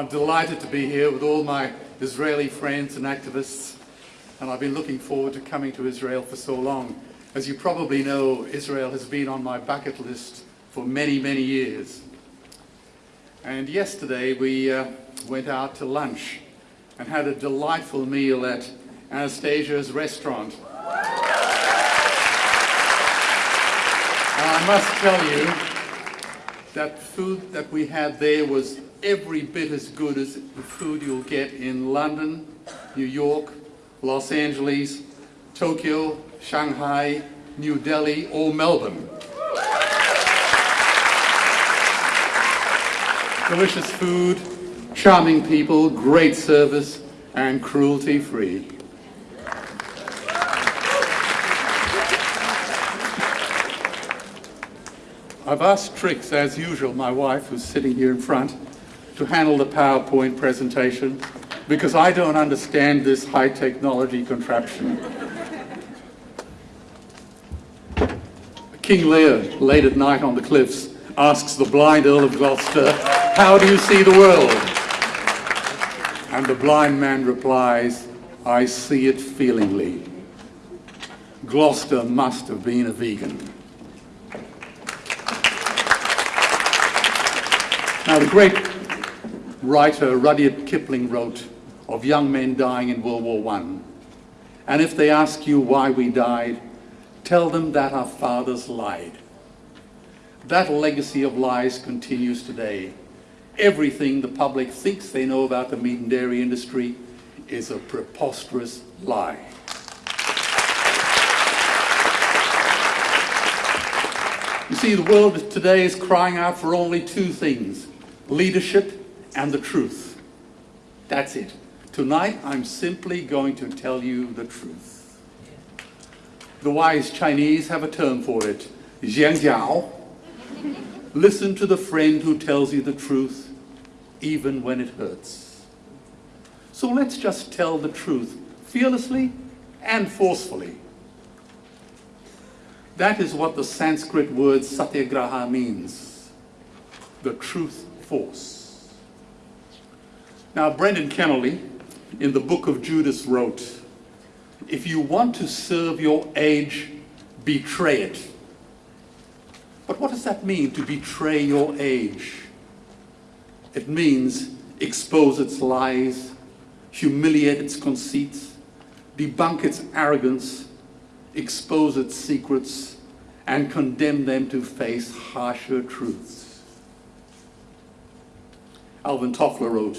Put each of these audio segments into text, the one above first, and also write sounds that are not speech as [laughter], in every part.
I'm delighted to be here with all my Israeli friends and activists, and I've been looking forward to coming to Israel for so long. As you probably know, Israel has been on my bucket list for many, many years. And yesterday we uh, went out to lunch and had a delightful meal at Anastasia's restaurant. And I must tell you that food that we had there was every bit as good as the food you'll get in London, New York, Los Angeles, Tokyo, Shanghai, New Delhi, or Melbourne. Delicious food, charming people, great service, and cruelty-free. I've asked Trix, as usual, my wife, who's sitting here in front, to handle the PowerPoint presentation because I don't understand this high technology contraption. King Lear, late at night on the cliffs, asks the blind Earl of Gloucester, how do you see the world? And the blind man replies, I see it feelingly. Gloucester must have been a vegan. Now the great writer Rudyard Kipling wrote of young men dying in World War I. And if they ask you why we died, tell them that our fathers lied. That legacy of lies continues today. Everything the public thinks they know about the meat and dairy industry is a preposterous lie. You see, the world today is crying out for only two things, leadership and the truth. That's it. Tonight, I'm simply going to tell you the truth. The wise Chinese have a term for it, jiao. [laughs] Listen to the friend who tells you the truth, even when it hurts. So let's just tell the truth, fearlessly and forcefully. That is what the Sanskrit word satyagraha means, the truth force. Now, Brendan Kennelly, in the book of Judas, wrote, if you want to serve your age, betray it. But what does that mean, to betray your age? It means expose its lies, humiliate its conceits, debunk its arrogance, expose its secrets, and condemn them to face harsher truths. Alvin Toffler wrote,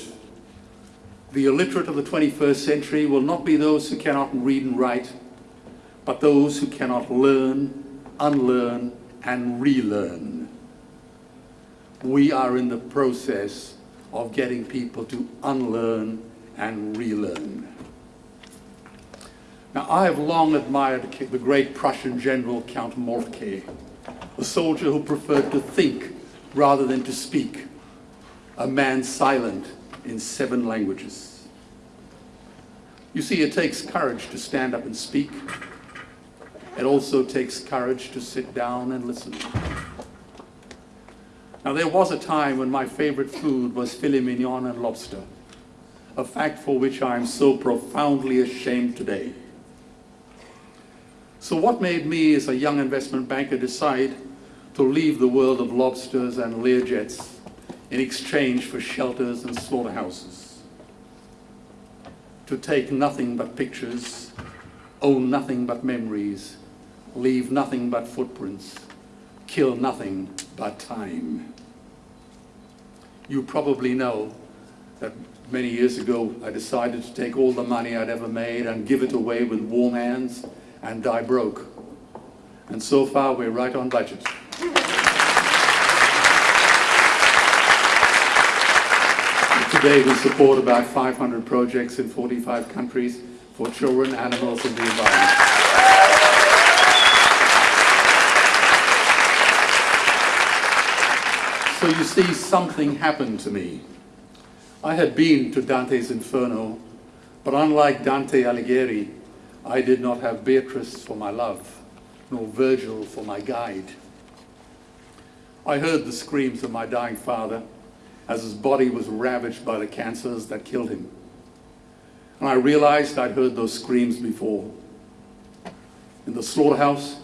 the illiterate of the 21st century will not be those who cannot read and write, but those who cannot learn, unlearn, and relearn. We are in the process of getting people to unlearn and relearn. Now, I have long admired the great Prussian general Count Moltke, a soldier who preferred to think rather than to speak, a man silent in seven languages. You see, it takes courage to stand up and speak. It also takes courage to sit down and listen. Now, there was a time when my favorite food was filet mignon and lobster, a fact for which I am so profoundly ashamed today. So what made me, as a young investment banker, decide to leave the world of lobsters and Learjets in exchange for shelters and slaughterhouses. To take nothing but pictures, own nothing but memories, leave nothing but footprints, kill nothing but time. You probably know that many years ago I decided to take all the money I'd ever made and give it away with warm hands and die broke. And so far we're right on budget. Today we support about 500 projects in 45 countries for children, animals and the environment. So you see, something happened to me. I had been to Dante's Inferno, but unlike Dante Alighieri, I did not have Beatrice for my love, nor Virgil for my guide. I heard the screams of my dying father, as his body was ravaged by the cancers that killed him. And I realized I'd heard those screams before. In the slaughterhouse,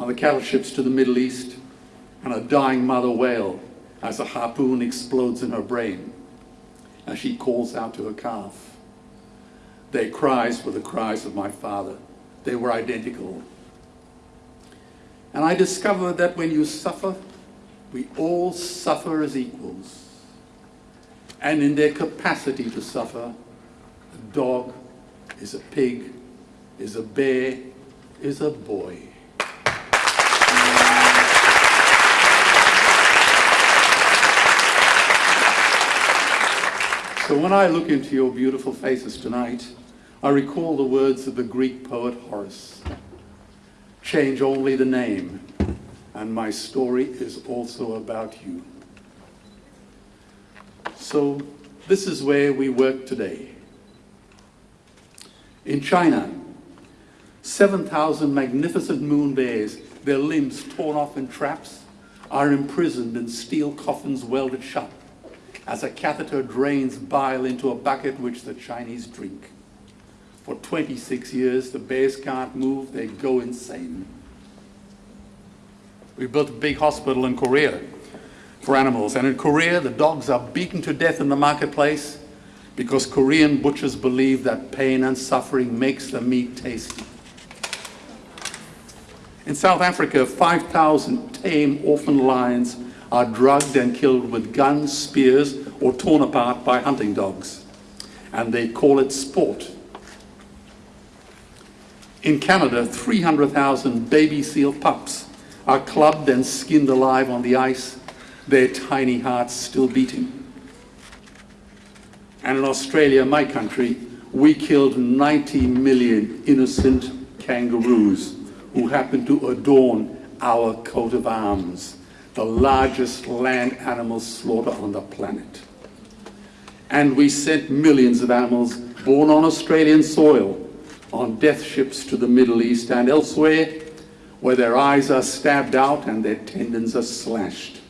on the cattle ships to the Middle East, and a dying mother wail as a harpoon explodes in her brain as she calls out to her calf. Their cries were the cries of my father. They were identical. And I discovered that when you suffer, we all suffer as equals. And in their capacity to suffer, a dog is a pig, is a bear, is a boy. So when I look into your beautiful faces tonight, I recall the words of the Greek poet Horace. Change only the name, and my story is also about you. So this is where we work today. In China, 7,000 magnificent moon bears, their limbs torn off in traps, are imprisoned in steel coffins welded shut as a catheter drains bile into a bucket which the Chinese drink. For 26 years, the bears can't move, they go insane. We built a big hospital in Korea for animals, and in Korea, the dogs are beaten to death in the marketplace because Korean butchers believe that pain and suffering makes the meat tasty. In South Africa, 5,000 tame orphan lions are drugged and killed with guns, spears, or torn apart by hunting dogs. And they call it sport. In Canada, 300,000 baby seal pups are clubbed and skinned alive on the ice, their tiny hearts still beating. And in Australia, my country, we killed 90 million innocent kangaroos who happened to adorn our coat of arms the largest land animal slaughter on the planet. And we sent millions of animals born on Australian soil on death ships to the Middle East and elsewhere where their eyes are stabbed out and their tendons are slashed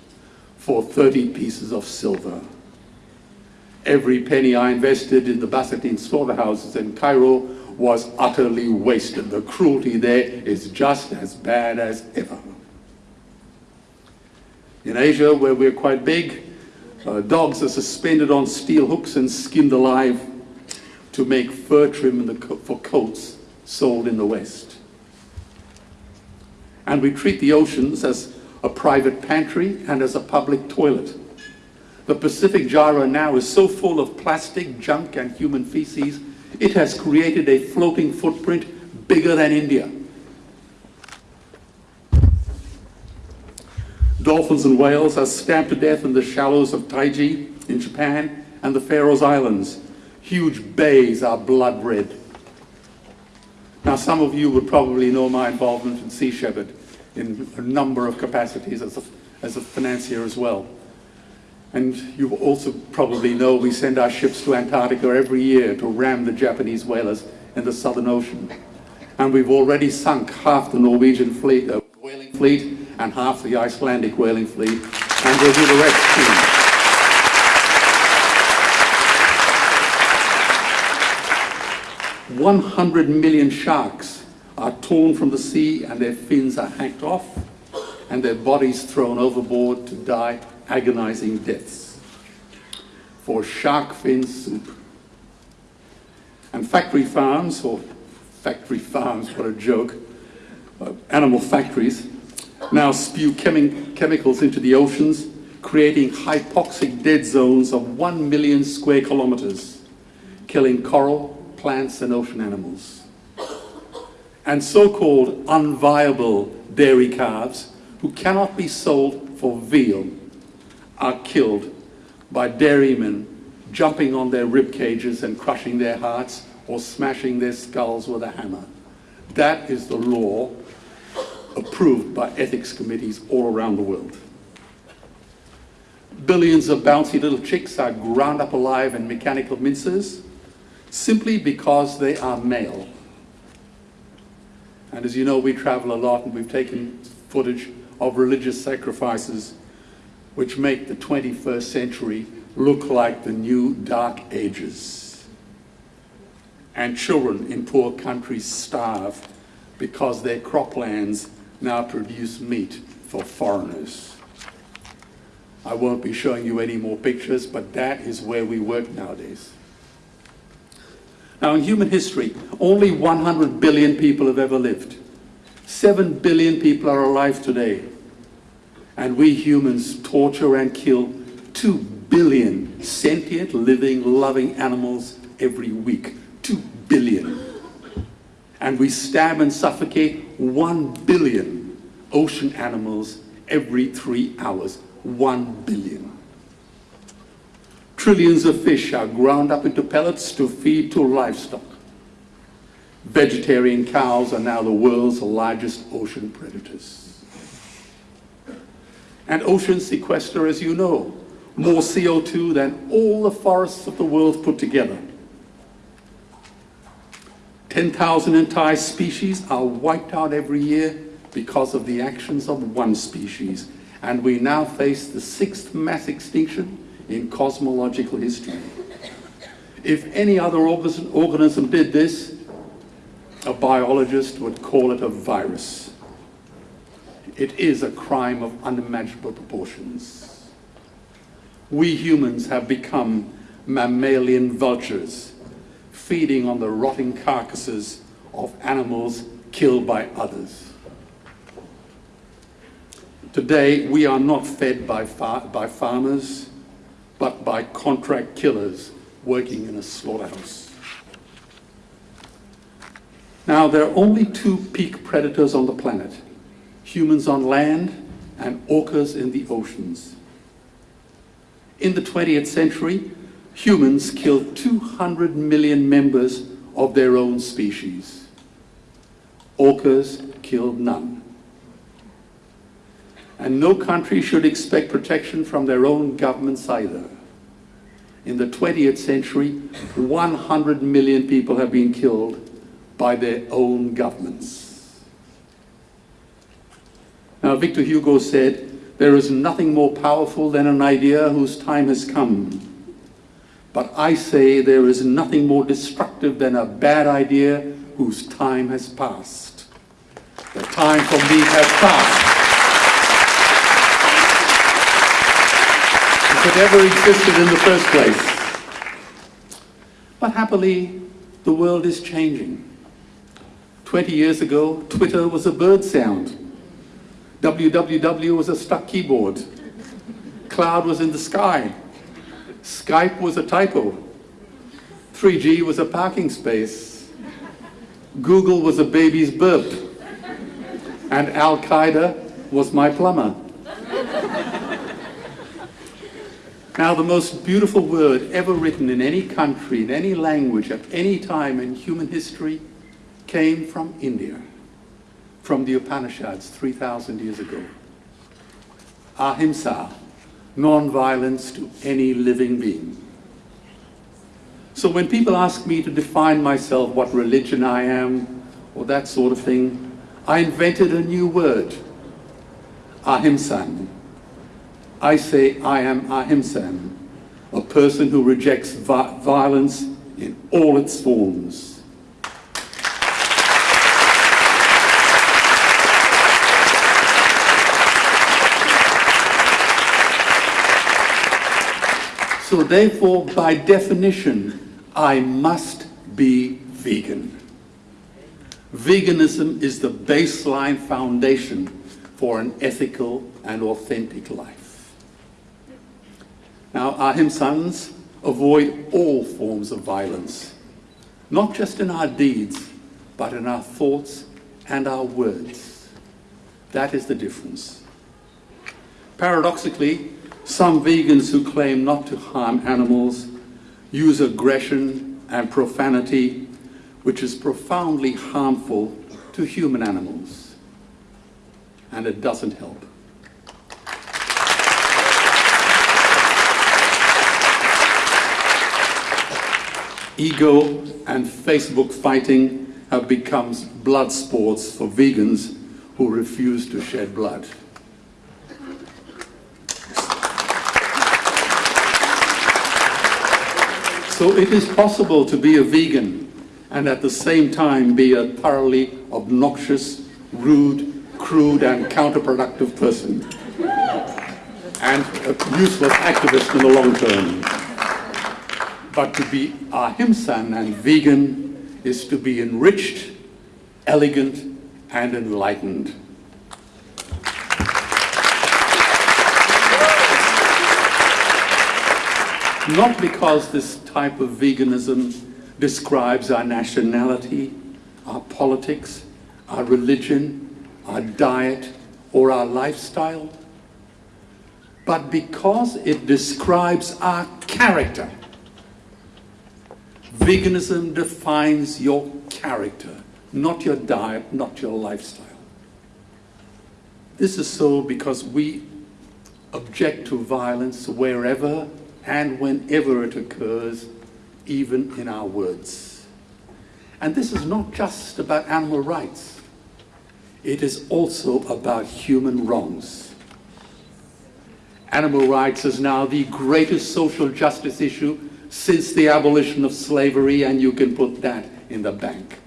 for 30 pieces of silver. Every penny I invested in the Basatine slaughterhouses in Cairo was utterly wasted. The cruelty there is just as bad as ever. In Asia, where we're quite big, uh, dogs are suspended on steel hooks and skinned alive to make fur trim co for coats sold in the West. And we treat the oceans as a private pantry and as a public toilet. The Pacific gyre now is so full of plastic, junk, and human feces, it has created a floating footprint bigger than India. Dolphins and whales are stabbed to death in the shallows of Taiji in Japan and the Faroes Islands. Huge bays are blood red. Now some of you would probably know my involvement in Sea Shepherd in a number of capacities as a, as a financier as well. And you also probably know we send our ships to Antarctica every year to ram the Japanese whalers in the Southern Ocean. And we've already sunk half the Norwegian fleet, uh, whaling fleet and half the Icelandic whaling fleet, and we'll do the rest soon. One hundred million sharks are torn from the sea and their fins are hacked off and their bodies thrown overboard to die agonizing deaths for shark fin soup. And factory farms, or factory farms, what a joke, uh, animal factories, now spew chemi chemicals into the oceans, creating hypoxic dead zones of one million square kilometers, killing coral, plants, and ocean animals. And so-called unviable dairy calves, who cannot be sold for veal, are killed by dairymen jumping on their rib cages and crushing their hearts or smashing their skulls with a hammer. That is the law approved by ethics committees all around the world. Billions of bouncy little chicks are ground up alive in mechanical mincers simply because they are male. And as you know, we travel a lot and we've taken footage of religious sacrifices which make the 21st century look like the new dark ages. And children in poor countries starve because their croplands now produce meat for foreigners. I won't be showing you any more pictures, but that is where we work nowadays. Now, in human history, only 100 billion people have ever lived. 7 billion people are alive today. And we humans torture and kill 2 billion sentient, living, loving animals every week. 2 billion. And we stab and suffocate 1 billion ocean animals every three hours. 1 billion. Trillions of fish are ground up into pellets to feed to livestock. Vegetarian cows are now the world's largest ocean predators. And oceans sequester, as you know, more CO2 than all the forests of the world put together. 10,000 entire species are wiped out every year because of the actions of one species. And we now face the sixth mass extinction in cosmological history. If any other organism did this, a biologist would call it a virus. It is a crime of unimaginable proportions. We humans have become mammalian vultures, feeding on the rotting carcasses of animals killed by others. Today, we are not fed by, far by farmers, but by contract killers working in a slaughterhouse. Now, there are only two peak predators on the planet, humans on land and orcas in the oceans. In the 20th century, humans killed 200 million members of their own species. Orcas killed none and no country should expect protection from their own governments either. In the 20th century, 100 million people have been killed by their own governments. Now, Victor Hugo said, there is nothing more powerful than an idea whose time has come. But I say there is nothing more destructive than a bad idea whose time has passed. The time for me has passed. It ever existed in the first place. But happily, the world is changing. 20 years ago, Twitter was a bird sound. www was a stuck keyboard. Cloud was in the sky. Skype was a typo. 3G was a parking space. Google was a baby's burp. And Al-Qaeda was my plumber. Now, the most beautiful word ever written in any country, in any language, at any time in human history, came from India, from the Upanishads 3,000 years ago. Ahimsa, non-violence to any living being. So when people ask me to define myself, what religion I am, or that sort of thing, I invented a new word, ahimsan, I say I am ahimsan, a person who rejects vi violence in all its forms. So therefore, by definition, I must be vegan. Veganism is the baseline foundation for an ethical and authentic life. Now, ahimsans avoid all forms of violence, not just in our deeds, but in our thoughts and our words. That is the difference. Paradoxically, some vegans who claim not to harm animals use aggression and profanity, which is profoundly harmful to human animals. And it doesn't help. ego and Facebook fighting have become blood sports for vegans who refuse to shed blood. So it is possible to be a vegan and at the same time be a thoroughly obnoxious, rude, crude and counterproductive person and a useless activist in the long term. But to be ahimsan and vegan is to be enriched, elegant and enlightened. Not because this type of veganism describes our nationality, our politics, our religion, our diet, or our lifestyle, but because it describes our character. Veganism defines your character, not your diet, not your lifestyle. This is so because we object to violence wherever and whenever it occurs, even in our words. And this is not just about animal rights. It is also about human wrongs. Animal rights is now the greatest social justice issue since the abolition of slavery, and you can put that in the bank.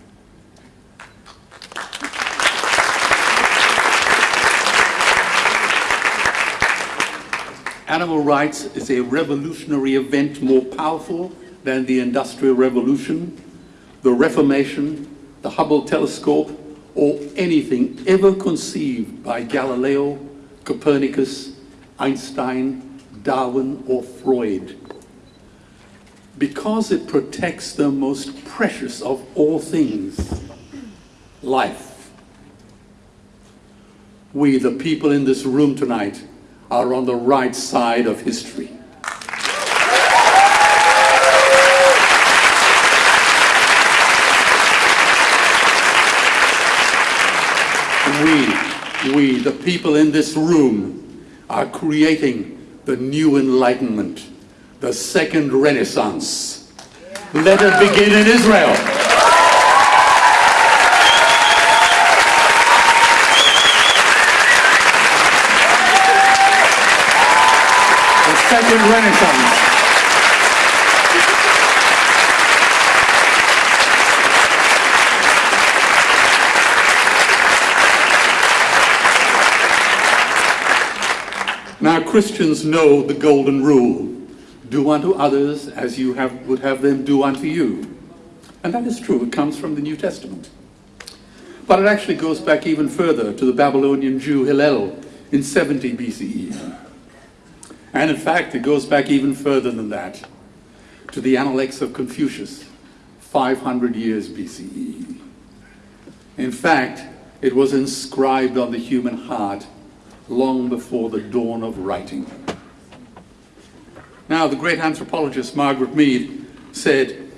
Animal rights is a revolutionary event more powerful than the Industrial Revolution, the Reformation, the Hubble telescope, or anything ever conceived by Galileo, Copernicus, Einstein, Darwin, or Freud. Because it protects the most precious of all things, life. We, the people in this room tonight, are on the right side of history. We, we, the people in this room, are creating the new enlightenment, the second renaissance. Let it begin in Israel. The second renaissance. Now Christians know the golden rule. Do unto others as you have, would have them do unto you. And that is true, it comes from the New Testament. But it actually goes back even further to the Babylonian Jew Hillel in 70 BCE. And in fact, it goes back even further than that, to the Analects of Confucius, 500 years BCE. In fact, it was inscribed on the human heart long before the dawn of writing. Now, the great anthropologist Margaret Mead said,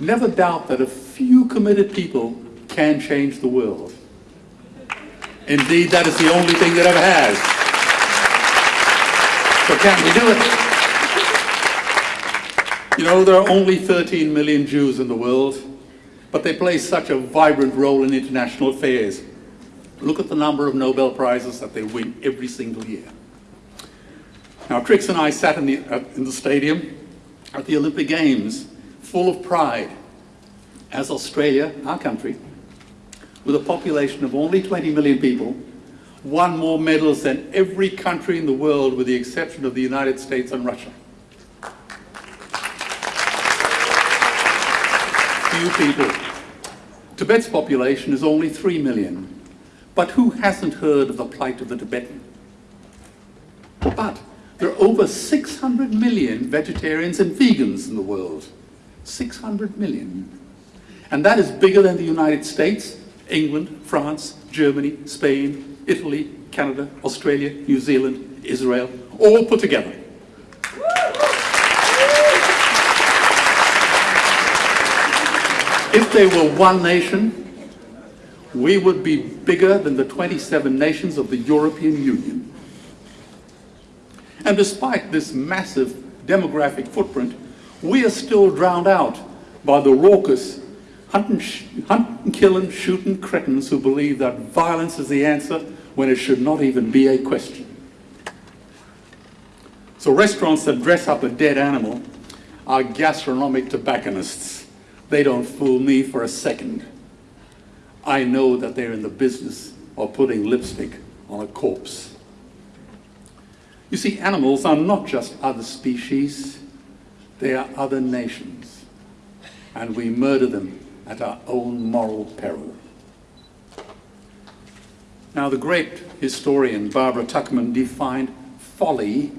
never doubt that a few committed people can change the world. Indeed, that is the only thing that ever has. So can we do it? You know, there are only 13 million Jews in the world, but they play such a vibrant role in international affairs. Look at the number of Nobel Prizes that they win every single year. Now, Trix and I sat in the, uh, in the stadium at the Olympic Games, full of pride, as Australia, our country, with a population of only 20 million people, won more medals than every country in the world with the exception of the United States and Russia. Few people. Tibet's population is only 3 million. But who hasn't heard of the plight of the Tibetan? But there are over 600 million vegetarians and vegans in the world. 600 million. And that is bigger than the United States, England, France, Germany, Spain, Italy, Canada, Australia, New Zealand, Israel, all put together. If they were one nation, we would be bigger than the 27 nations of the European Union. And despite this massive demographic footprint, we are still drowned out by the raucous hunting, hunting, killing, shooting cretins who believe that violence is the answer when it should not even be a question. So restaurants that dress up a dead animal are gastronomic tobacconists. They don't fool me for a second. I know that they're in the business of putting lipstick on a corpse. You see, animals are not just other species, they are other nations. And we murder them at our own moral peril. Now, the great historian Barbara Tuchman defined folly,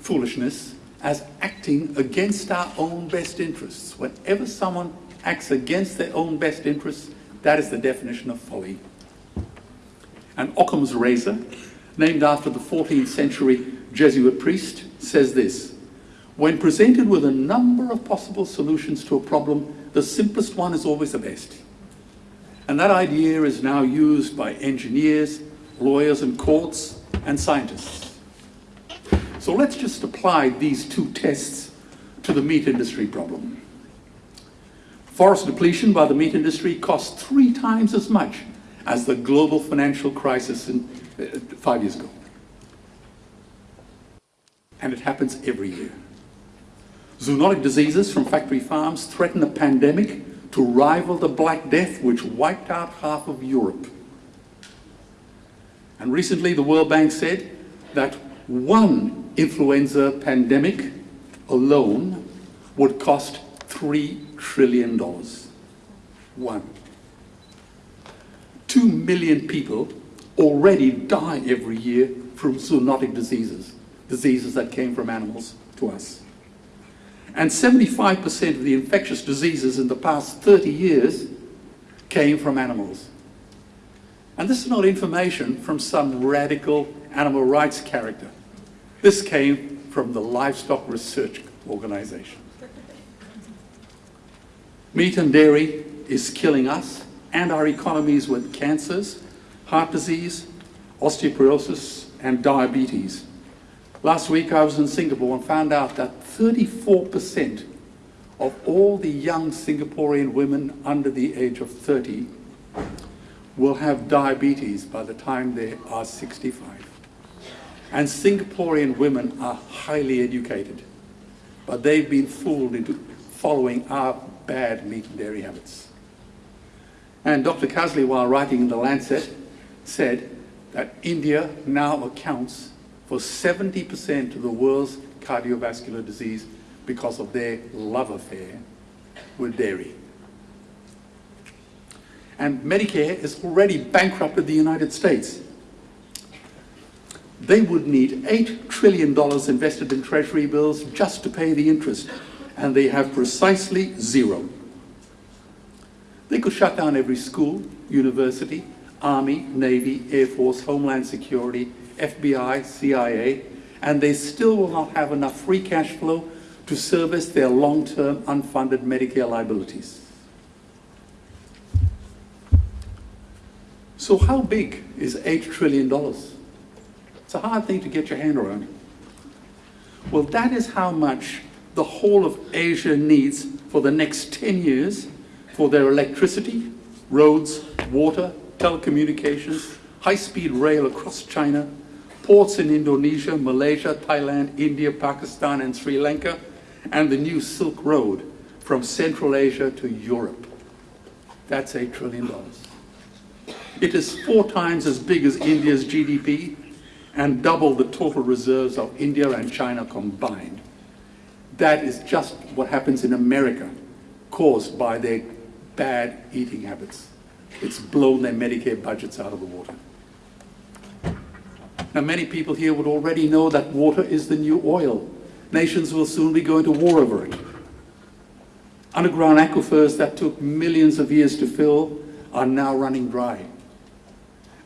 foolishness, as acting against our own best interests. Whenever someone acts against their own best interests, that is the definition of folly. And Occam's razor, named after the 14th century Jesuit priest, says this, when presented with a number of possible solutions to a problem, the simplest one is always the best. And that idea is now used by engineers, lawyers and courts, and scientists. So let's just apply these two tests to the meat industry problem. Forest depletion by the meat industry costs three times as much as the global financial crisis in, uh, five years ago. And it happens every year. Zoonotic diseases from factory farms threaten a pandemic to rival the Black Death, which wiped out half of Europe. And recently, the World Bank said that one influenza pandemic alone would cost $3 trillion. One. Two million people already die every year from zoonotic diseases, diseases that came from animals to us. And 75% of the infectious diseases in the past 30 years came from animals. And this is not information from some radical animal rights character. This came from the Livestock Research Organization. Meat and dairy is killing us and our economies with cancers, heart disease, osteoporosis, and diabetes. Last week I was in Singapore and found out that 34% of all the young Singaporean women under the age of 30 will have diabetes by the time they are 65. And Singaporean women are highly educated, but they've been fooled into following our bad meat and dairy habits. And Dr. Kasley, while writing in The Lancet, said that India now accounts for 70% of the world's cardiovascular disease because of their love affair with dairy. And Medicare has already bankrupted the United States. They would need $8 trillion invested in treasury bills just to pay the interest and they have precisely zero. They could shut down every school, university, Army, Navy, Air Force, Homeland Security, FBI, CIA, and they still will not have enough free cash flow to service their long-term unfunded Medicare liabilities. So how big is $8 trillion? It's a hard thing to get your hand around. Well, that is how much the whole of Asia needs for the next 10 years for their electricity, roads, water, telecommunications, high-speed rail across China, ports in Indonesia, Malaysia, Thailand, India, Pakistan, and Sri Lanka, and the new Silk Road from Central Asia to Europe. That's $8 trillion. It is four times as big as India's GDP and double the total reserves of India and China combined. That is just what happens in America, caused by their bad eating habits. It's blown their Medicare budgets out of the water. Now, many people here would already know that water is the new oil. Nations will soon be going to war over it. Underground aquifers that took millions of years to fill are now running dry.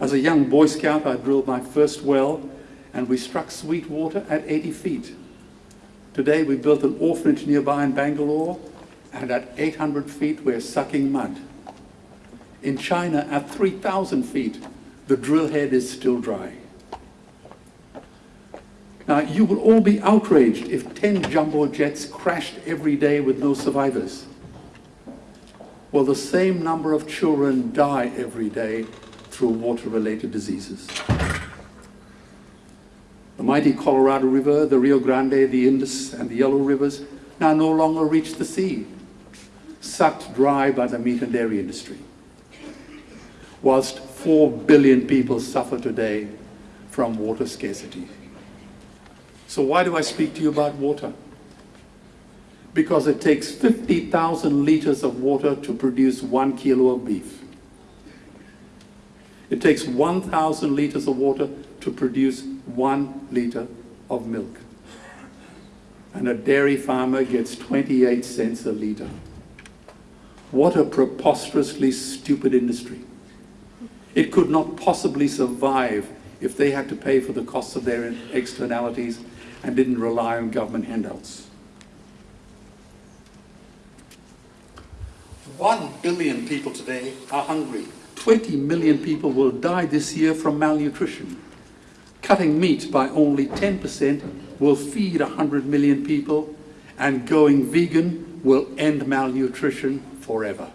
As a young Boy Scout, I drilled my first well, and we struck sweet water at 80 feet. Today we built an orphanage nearby in Bangalore and at 800 feet we're sucking mud. In China at 3,000 feet the drill head is still dry. Now you will all be outraged if 10 jumbo jets crashed every day with no survivors. Well the same number of children die every day through water-related diseases. The mighty Colorado River, the Rio Grande, the Indus, and the Yellow Rivers now no longer reach the sea, sucked dry by the meat and dairy industry. Whilst 4 billion people suffer today from water scarcity. So why do I speak to you about water? Because it takes 50,000 liters of water to produce one kilo of beef. It takes 1,000 liters of water to produce one liter of milk. And a dairy farmer gets 28 cents a liter. What a preposterously stupid industry. It could not possibly survive if they had to pay for the costs of their externalities and didn't rely on government handouts. One billion people today are hungry. 20 million people will die this year from malnutrition. Cutting meat by only 10% will feed 100 million people, and going vegan will end malnutrition forever.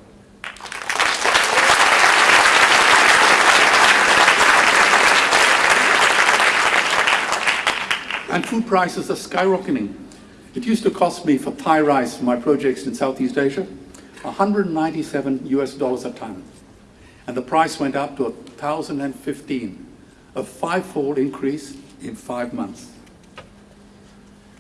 And food prices are skyrocketing. It used to cost me for Thai rice for my projects in Southeast Asia 197 US dollars a ton. And the price went up to 1,015, a five-fold increase in five months.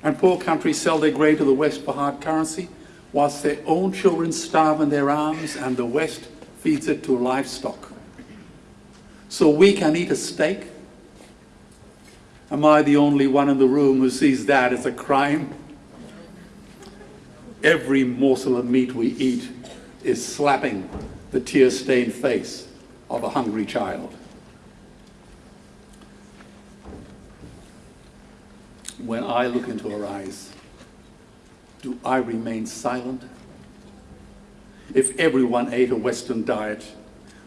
And poor countries sell their grain to the West for hard currency, whilst their own children starve in their arms and the West feeds it to livestock. So we can eat a steak Am I the only one in the room who sees that as a crime? Every morsel of meat we eat is slapping the tear-stained face of a hungry child. When I look into her eyes, do I remain silent? If everyone ate a Western diet,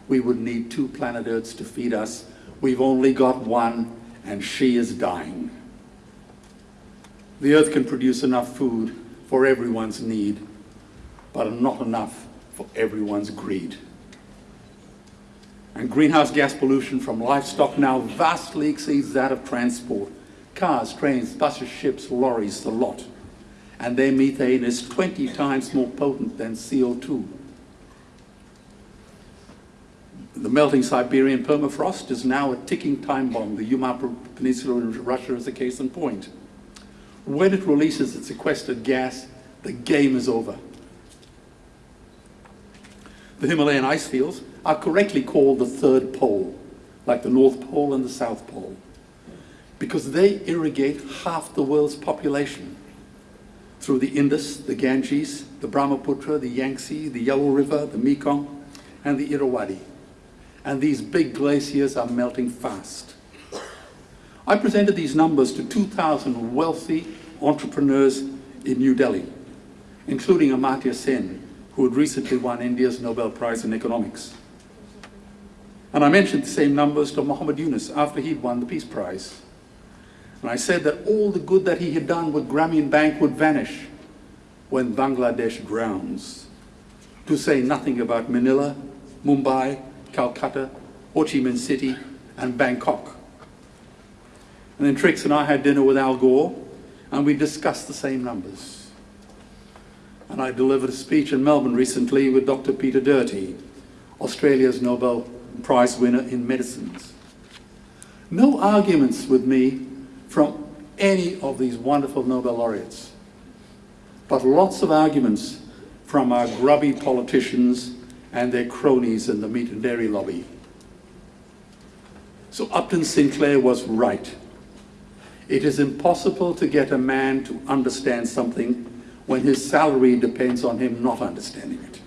we would need two planet Earths to feed us. We've only got one, and she is dying. The earth can produce enough food for everyone's need, but not enough for everyone's greed. And greenhouse gas pollution from livestock now vastly exceeds that of transport. Cars, trains, buses, ships, lorries, the lot. And their methane is 20 times more potent than CO2. The melting Siberian permafrost is now a ticking time bomb. The Yamal Peninsula in Russia is a case in point. When it releases its sequestered gas, the game is over. The Himalayan ice fields are correctly called the third pole, like the North Pole and the South Pole, because they irrigate half the world's population through the Indus, the Ganges, the Brahmaputra, the Yangtze, the Yellow River, the Mekong, and the Irrawaddy and these big glaciers are melting fast. I presented these numbers to 2,000 wealthy entrepreneurs in New Delhi, including Amartya Sen, who had recently won India's Nobel Prize in Economics. And I mentioned the same numbers to Muhammad Yunus after he'd won the Peace Prize. And I said that all the good that he had done with Grameen Bank would vanish when Bangladesh drowns. To say nothing about Manila, Mumbai, Calcutta, Ho Chi Minh City, and Bangkok. And then Trix and I had dinner with Al Gore, and we discussed the same numbers. And I delivered a speech in Melbourne recently with Dr. Peter Doherty, Australia's Nobel Prize winner in medicines. No arguments with me from any of these wonderful Nobel laureates, but lots of arguments from our grubby politicians and their cronies in the meat and dairy lobby. So Upton Sinclair was right. It is impossible to get a man to understand something when his salary depends on him not understanding it.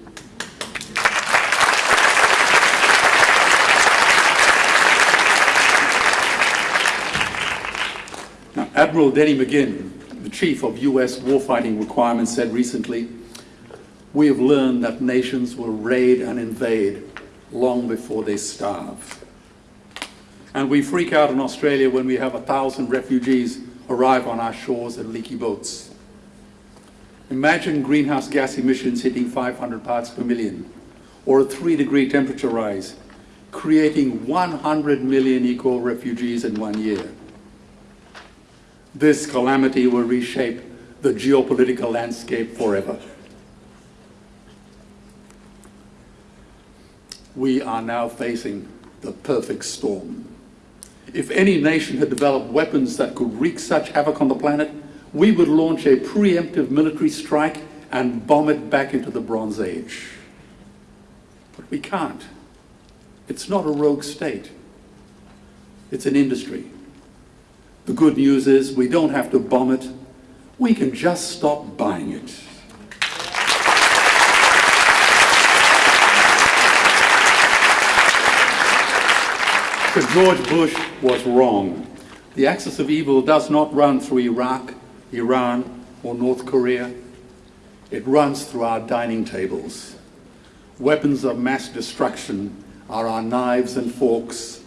Now, Admiral Denny McGinn, the chief of US warfighting requirements, said recently, we have learned that nations will raid and invade long before they starve. And we freak out in Australia when we have a thousand refugees arrive on our shores in leaky boats. Imagine greenhouse gas emissions hitting 500 parts per million, or a three degree temperature rise, creating 100 million eco-refugees in one year. This calamity will reshape the geopolitical landscape forever. We are now facing the perfect storm. If any nation had developed weapons that could wreak such havoc on the planet, we would launch a preemptive military strike and bomb it back into the Bronze Age. But we can't. It's not a rogue state. It's an industry. The good news is we don't have to bomb it. We can just stop buying it. But George Bush was wrong. The axis of evil does not run through Iraq, Iran, or North Korea. It runs through our dining tables. Weapons of mass destruction are our knives and forks,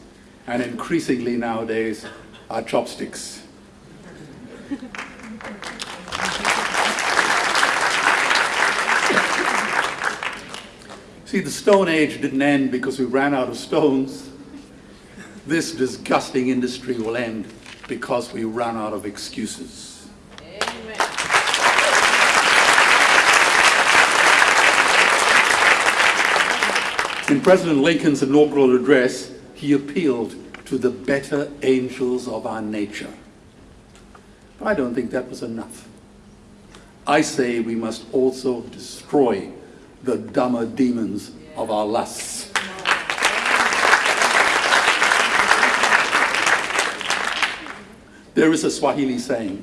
and increasingly nowadays, our chopsticks. See, the Stone Age didn't end because we ran out of stones. This disgusting industry will end because we run out of excuses. Amen. In President Lincoln's inaugural address, he appealed to the better angels of our nature. But I don't think that was enough. I say we must also destroy the dumber demons of our lusts. There is a Swahili saying,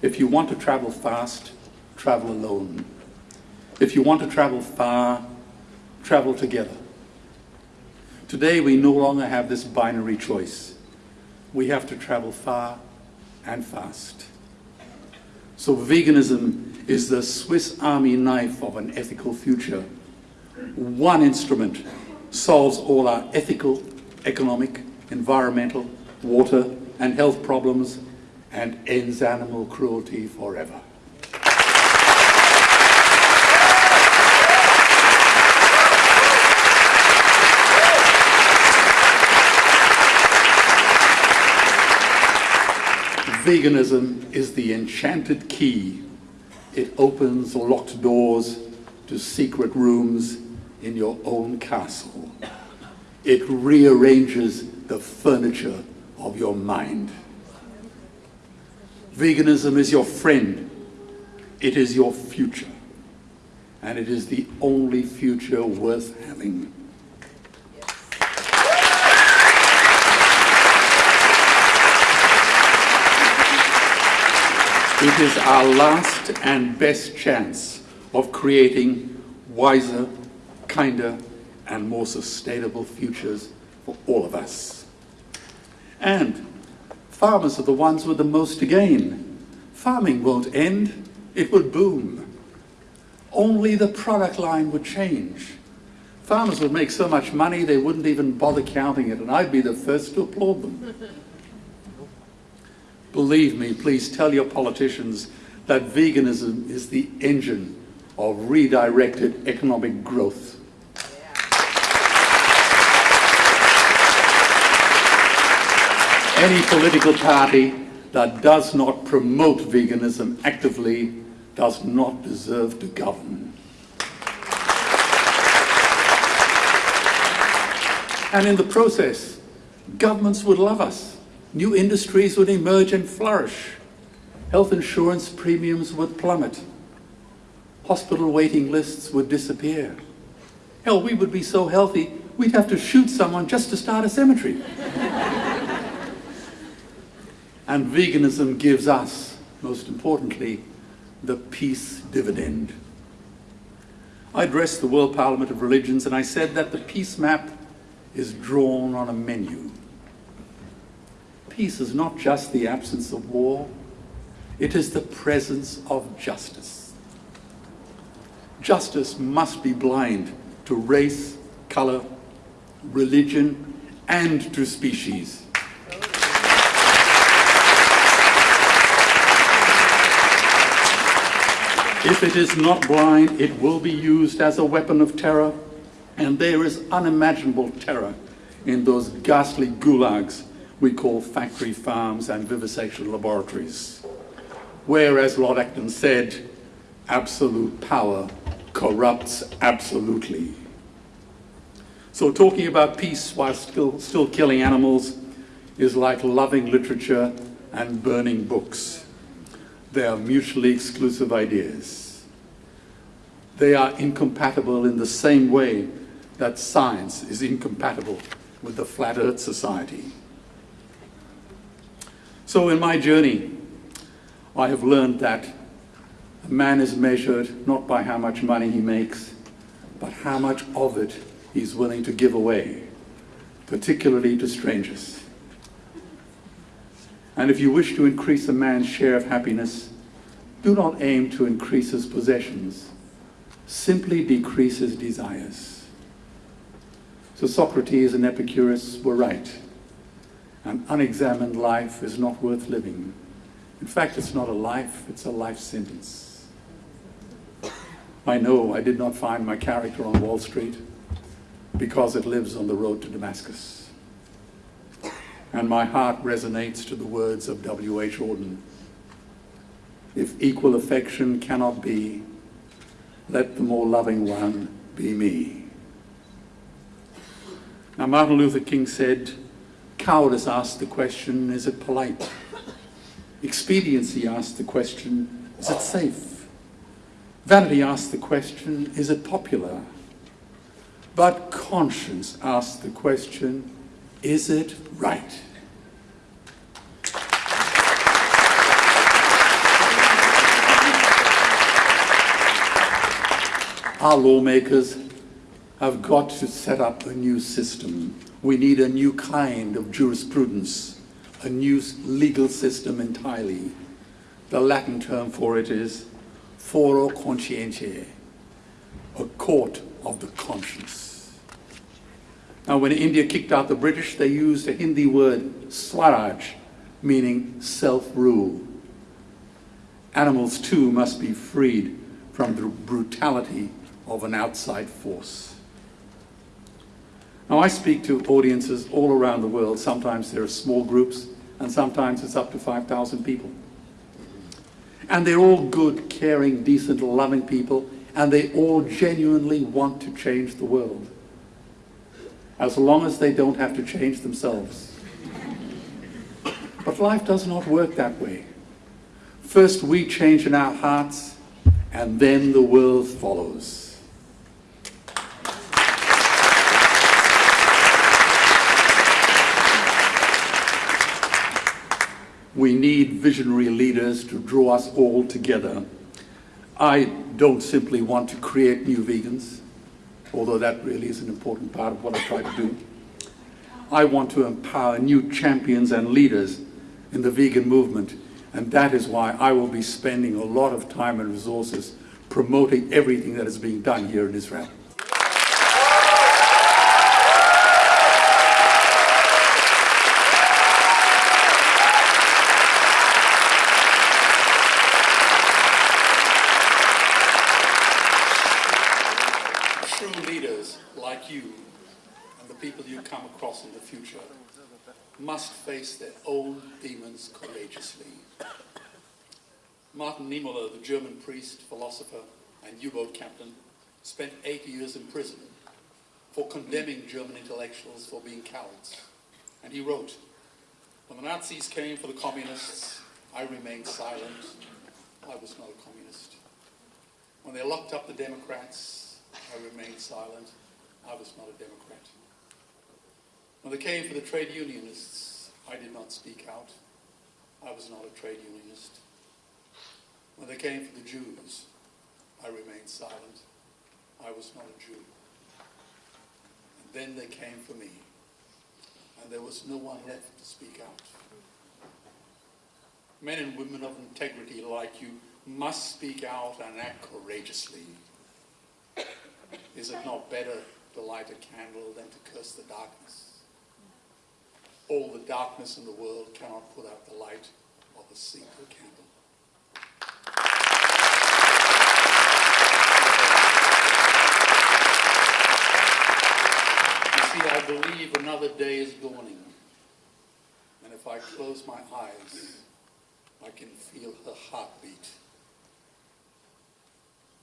if you want to travel fast, travel alone. If you want to travel far, travel together. Today, we no longer have this binary choice. We have to travel far and fast. So veganism is the Swiss army knife of an ethical future. One instrument solves all our ethical, economic, environmental, water, and health problems and ends animal cruelty forever. Veganism is the enchanted key. It opens locked doors to secret rooms in your own castle. It rearranges the furniture of your mind. Veganism is your friend. It is your future. And it is the only future worth having. It is our last and best chance of creating wiser, kinder, and more sustainable futures for all of us. And farmers are the ones with the most to gain. Farming won't end, it would boom. Only the product line would change. Farmers would make so much money they wouldn't even bother counting it, and I'd be the first to applaud them. [laughs] Believe me, please tell your politicians that veganism is the engine of redirected economic growth. Any political party that does not promote veganism actively does not deserve to govern. And in the process, governments would love us. New industries would emerge and flourish. Health insurance premiums would plummet. Hospital waiting lists would disappear. Hell, we would be so healthy, we'd have to shoot someone just to start a cemetery. And veganism gives us, most importantly, the peace dividend. I addressed the World Parliament of Religions and I said that the peace map is drawn on a menu. Peace is not just the absence of war, it is the presence of justice. Justice must be blind to race, color, religion, and to species. If it is not blind, it will be used as a weapon of terror, and there is unimaginable terror in those ghastly gulags we call factory farms and vivisection laboratories. where, as Lord Acton said, absolute power corrupts absolutely. So talking about peace while still, still killing animals is like loving literature and burning books. They are mutually exclusive ideas. They are incompatible in the same way that science is incompatible with the Flat Earth Society. So in my journey, I have learned that a man is measured not by how much money he makes, but how much of it he's willing to give away, particularly to strangers. And if you wish to increase a man's share of happiness, do not aim to increase his possessions, simply decrease his desires. So Socrates and Epicurus were right. An unexamined life is not worth living. In fact, it's not a life, it's a life sentence. I know I did not find my character on Wall Street because it lives on the road to Damascus. And my heart resonates to the words of W.H. Auden. If equal affection cannot be, let the more loving one be me. Now, Martin Luther King said, cowardice asked the question, is it polite? Expediency asked the question, is it safe? Vanity asked the question, is it popular? But conscience asked the question, is it right? Our lawmakers have got to set up a new system. We need a new kind of jurisprudence, a new legal system entirely. The Latin term for it is foro conscientiae, a court of the conscience. Now when India kicked out the British, they used a Hindi word, swaraj, meaning self-rule. Animals too must be freed from the brutality of an outside force. Now I speak to audiences all around the world. Sometimes there are small groups and sometimes it's up to 5,000 people. And they're all good, caring, decent, loving people and they all genuinely want to change the world. As long as they don't have to change themselves. But life does not work that way. First we change in our hearts and then the world follows. We need visionary leaders to draw us all together. I don't simply want to create new vegans, although that really is an important part of what I try to do. I want to empower new champions and leaders in the vegan movement, and that is why I will be spending a lot of time and resources promoting everything that is being done here in Israel. must face their own demons courageously. Martin Niemöller, the German priest, philosopher, captain, spent eight years in prison for condemning German intellectuals for being cowards. And he wrote, when the Nazis came for the communists, I remained silent. I was not a communist. When they locked up the Democrats, I remained silent. I was not a Democrat. When they came for the trade unionists, I did not speak out. I was not a trade unionist. When they came for the Jews, I remained silent. I was not a Jew. And then they came for me, and there was no one left to speak out. Men and women of integrity like you must speak out and act courageously. Is it not better to light a candle than to curse the darkness? all the darkness in the world cannot put out the light of a single candle. See, I believe another day is dawning. And if I close my eyes, I can feel her heartbeat.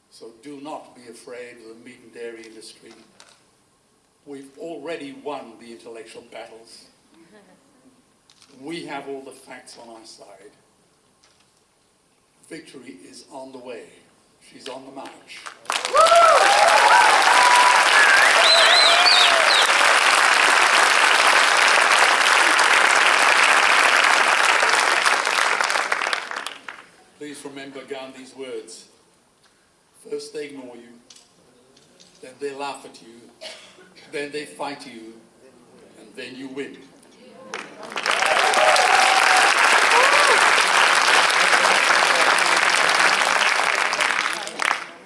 So do not be afraid of the meat and dairy industry. We've already won the intellectual battles. We have all the facts on our side. Victory is on the way. She's on the march. Please Gandhi's words. First they ignore you, then they laugh at you, then they fight you, and then you win.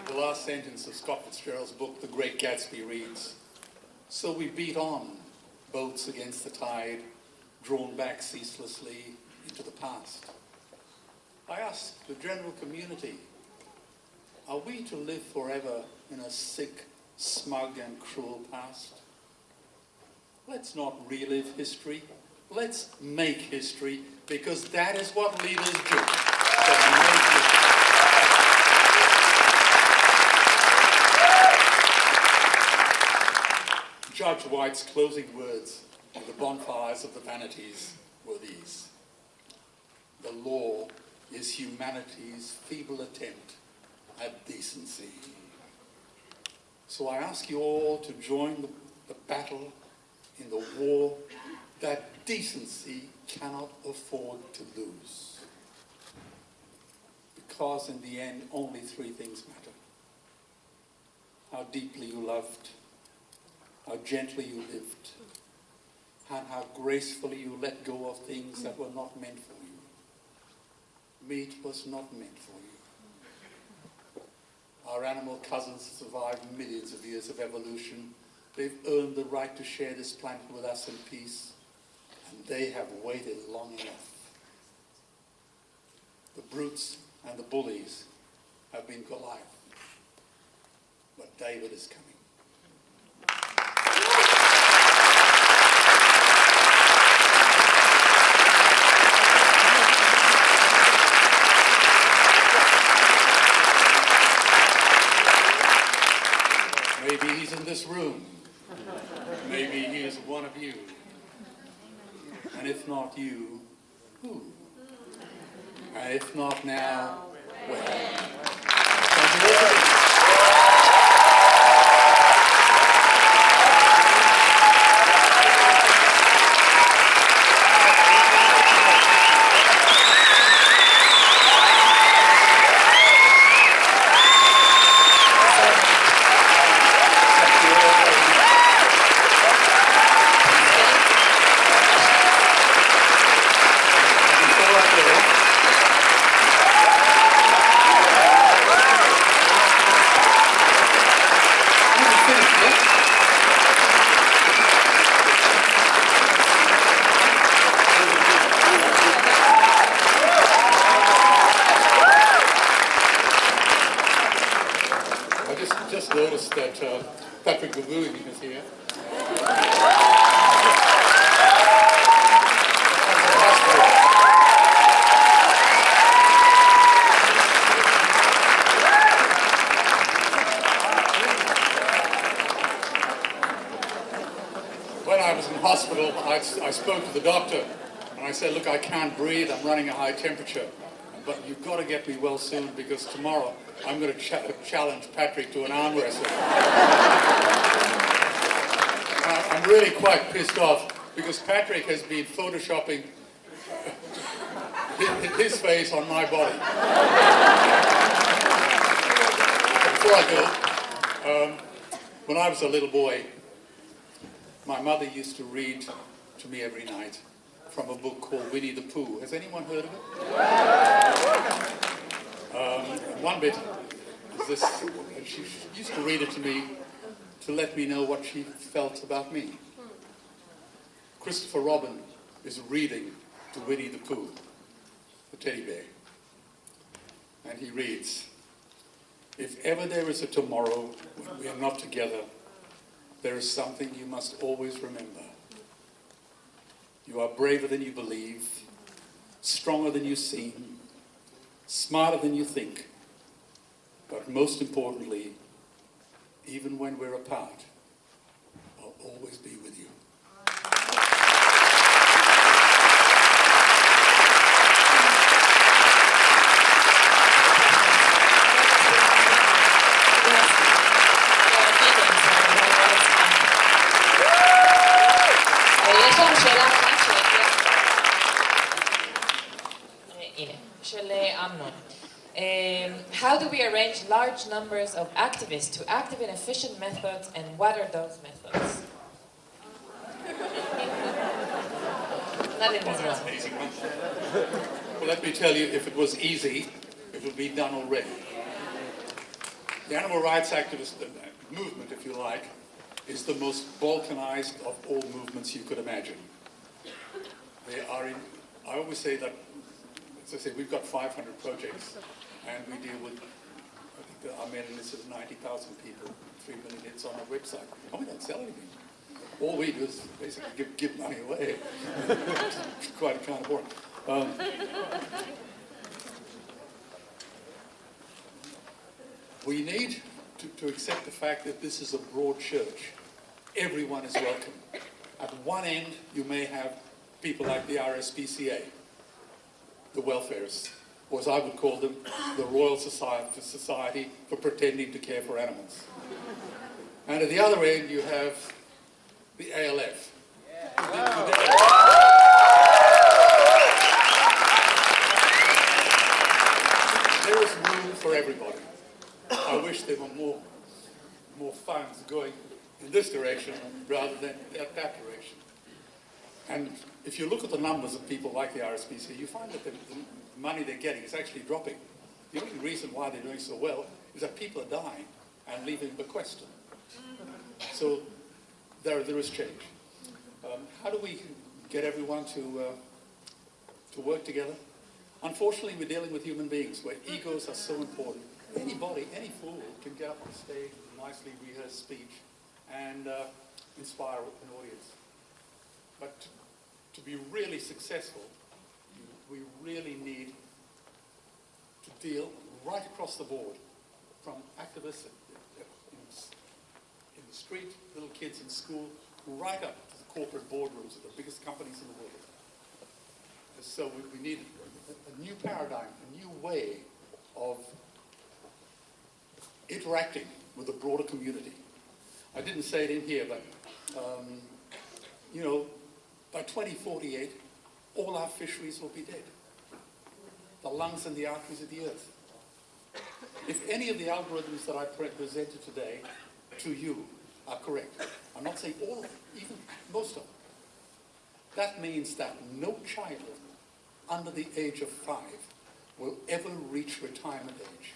The last sentence of Scott Fitzgerald's book, The Great Gatsby, reads, So we beat on, boats against the tide, drawn back ceaselessly into the past. I ask the general community, are we to live forever in a sick, smug and cruel past? Let's not relive history. Let's make history because that is what leaders do. Judge White's closing words on the bonfires of the vanities were these. The law is humanity's feeble attempt at decency. So I ask you all to join the, the battle in the war that decency cannot afford to lose. Because in the end, only three things matter. How deeply you loved, how gently you lived, and how gracefully you let go of things that were not meant for you. Meat was not meant for you. Our animal cousins survived millions of years of evolution. They've earned the right to share this planet with us in peace, and they have waited long enough. The brutes and the bullies have been Goliath, but David is coming. Maybe he's in this room. Maybe he is one of you. And if not you, who? And if not now, when? Thank you very much. Thank you all very much. Before I go, I'm gonna finish this. I just, just noticed that uh, Patrick Gavouin is here. When I was in hospital, I, I spoke to the doctor and I said, look, I can't breathe, I'm running a high temperature. But you've got to get me well soon because tomorrow I'm going to ch- challenge Patrick to an arm wrestle. [laughs] I'm really quite pissed off because Patrick has been photoshopping his face on my body. [laughs] Before I go, um, when I was a little boy, my mother used to read me every night from a book called Winnie the Pooh. Has anyone heard of it? Um, one bit is this, she used to read it to me to let me know what she felt about me. Christopher Robin is reading to Winnie the Pooh, the teddy bear. And he reads, If ever there is a tomorrow when we are not together, there is something you must always remember. You are braver than you believe, stronger than you seem, smarter than you think, but most importantly, even when we're apart, I'll always be with you. יש how do we arrange large numbers of activists to active in efficient methods and what are those methods? [laughs] Not in Israel. Well, let me tell you, if it was easy, it would be done already. The animal rights activist uh, movement, if you like, is the most balkanized of all movements you could imagine. They are in, I always say that, as I say, we've got 500 projects and we deal with, I think that our mailing list is 90,000 people, 3 million hits on our website. And we don't sell anything. All we do is basically give, give money away. [laughs] quite a kind of boring. Um, we need to, to accept the fact that this is a broad church. Everyone is welcome. At one end, you may have people like the RSPCA, the welfareists, or as I would call them, the Royal Society, Society for Pretending to Care for Animals. And at the other end, you have the ALF. There is room for everybody. I wish there were more, more funds going in this direction rather than that, that direction. And if you look at the numbers of people like the RSPC, you find that the, the money they're getting is actually dropping. The only reason why they're doing so well is that people are dying and leaving bequests. So there, there is change. Um, how do we get everyone to, uh, to work together? Unfortunately, we're dealing with human beings where egos are so important. Anybody, any fool can get up on stage nicely rehearsed speech and uh, inspire an audience. But to be really successful, we really need to deal right across the board, from activists in, in the street, little kids in school, right up to the corporate boardrooms of the biggest companies in the world. So we, we need a, a new paradigm, a new way of interacting with the broader community. I didn't say it in here, but, um, you know, by 2048, all our fisheries will be dead. The lungs and the arteries of the earth. If any of the algorithms that I pre presented today to you are correct, I'm not saying all of them, even most of them, that means that no child under the age of five will ever reach retirement age.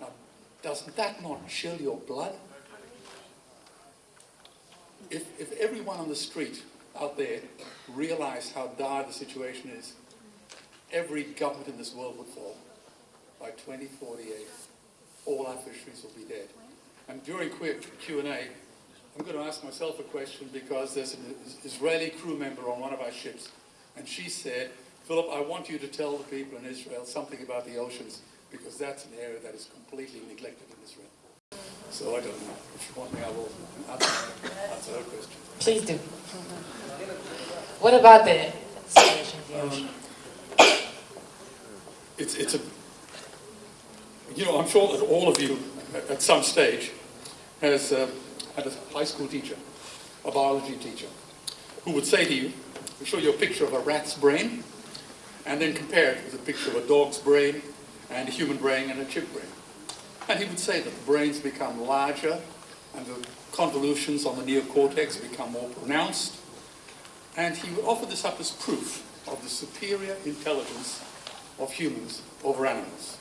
Now, doesn't that not chill your blood? If, if everyone on the street out there realize how dire the situation is, every government in this world would fall. By 2048, all our fisheries will be dead. And during quick Q&A, I'm going to ask myself a question because there's an Israeli crew member on one of our ships, and she said, Philip, I want you to tell the people in Israel something about the oceans, because that's an area that is completely neglected in Israel. So I don't know. If you want me, I will answer, answer her question. Please do. What about the situation the ocean? It's, it's a, you know, I'm sure that all of you at some stage has uh, had a high school teacher, a biology teacher, who would say to you, show you a picture of a rat's brain, and then compare it with a picture of a dog's brain, and a human brain, and a chip brain. And he would say that the brains become larger, and the convolutions on the neocortex become more pronounced, and he would offer this up as proof of the superior intelligence of humans over animals.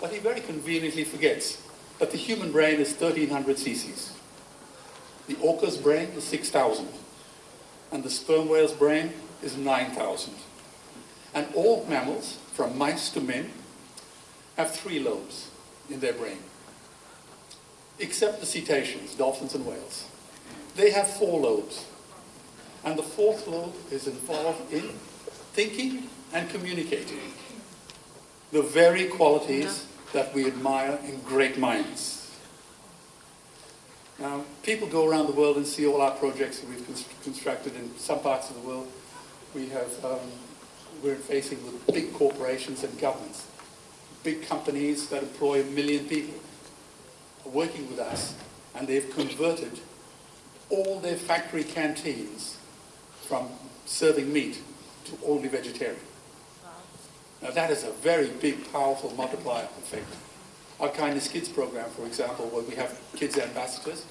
But he very conveniently forgets that the human brain is 1300 cc's. The orca's brain is 6,000. And the sperm whale's brain is 9,000. And all mammals, from mice to men, have three lobes in their brain. Except the cetaceans, dolphins and whales. They have four lobes. And the fourth lobe is involved in thinking and communicating. the very qualities that we admire in great minds. Now, people go around the world and see all our projects that we've const- constructed in some parts of the world. We have, um, we're facing with big corporations and governments, big companies that employ a million people are working with us, and they've converted all their factory canteens from serving meat to only vegetarian. Now that is a very big, powerful multiplier effect. Our Kindness Kids program, for example, where we have kids ambassadors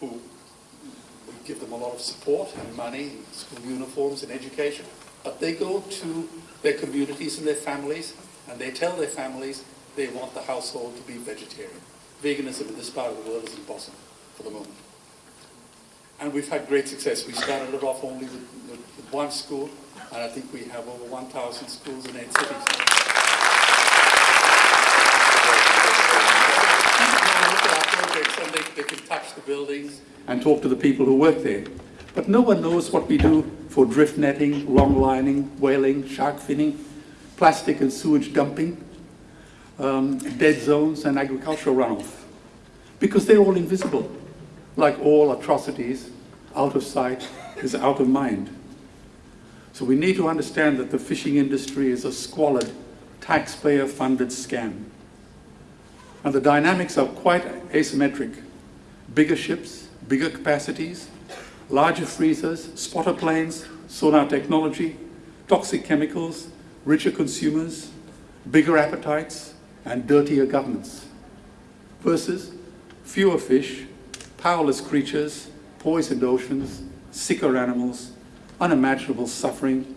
who we give them a lot of support and money, school uniforms and education, but they go to their communities and their families and they tell their families they want the household to be vegetarian. Veganism in this part of the world is impossible for the moment. And we've had great success. We started it off only with, with, with one school, and I think we have over 1,000 schools in eight cities. And look at our projects and they, they can touch the buildings and talk to the people who work there. But no one knows what we do for drift netting, long lining, whaling, shark finning, plastic and sewage dumping, um, dead zones and agricultural runoff. Because they're all invisible. Like all atrocities, out of sight is out of mind. So we need to understand that the fishing industry is a squalid, taxpayer-funded scam. And the dynamics are quite asymmetric. Bigger ships, bigger capacities, larger freezers, spotter planes, sonar technology, toxic chemicals, richer consumers, bigger appetites, and dirtier governments. Versus fewer fish, powerless creatures, poisoned oceans, sicker animals, unimaginable suffering,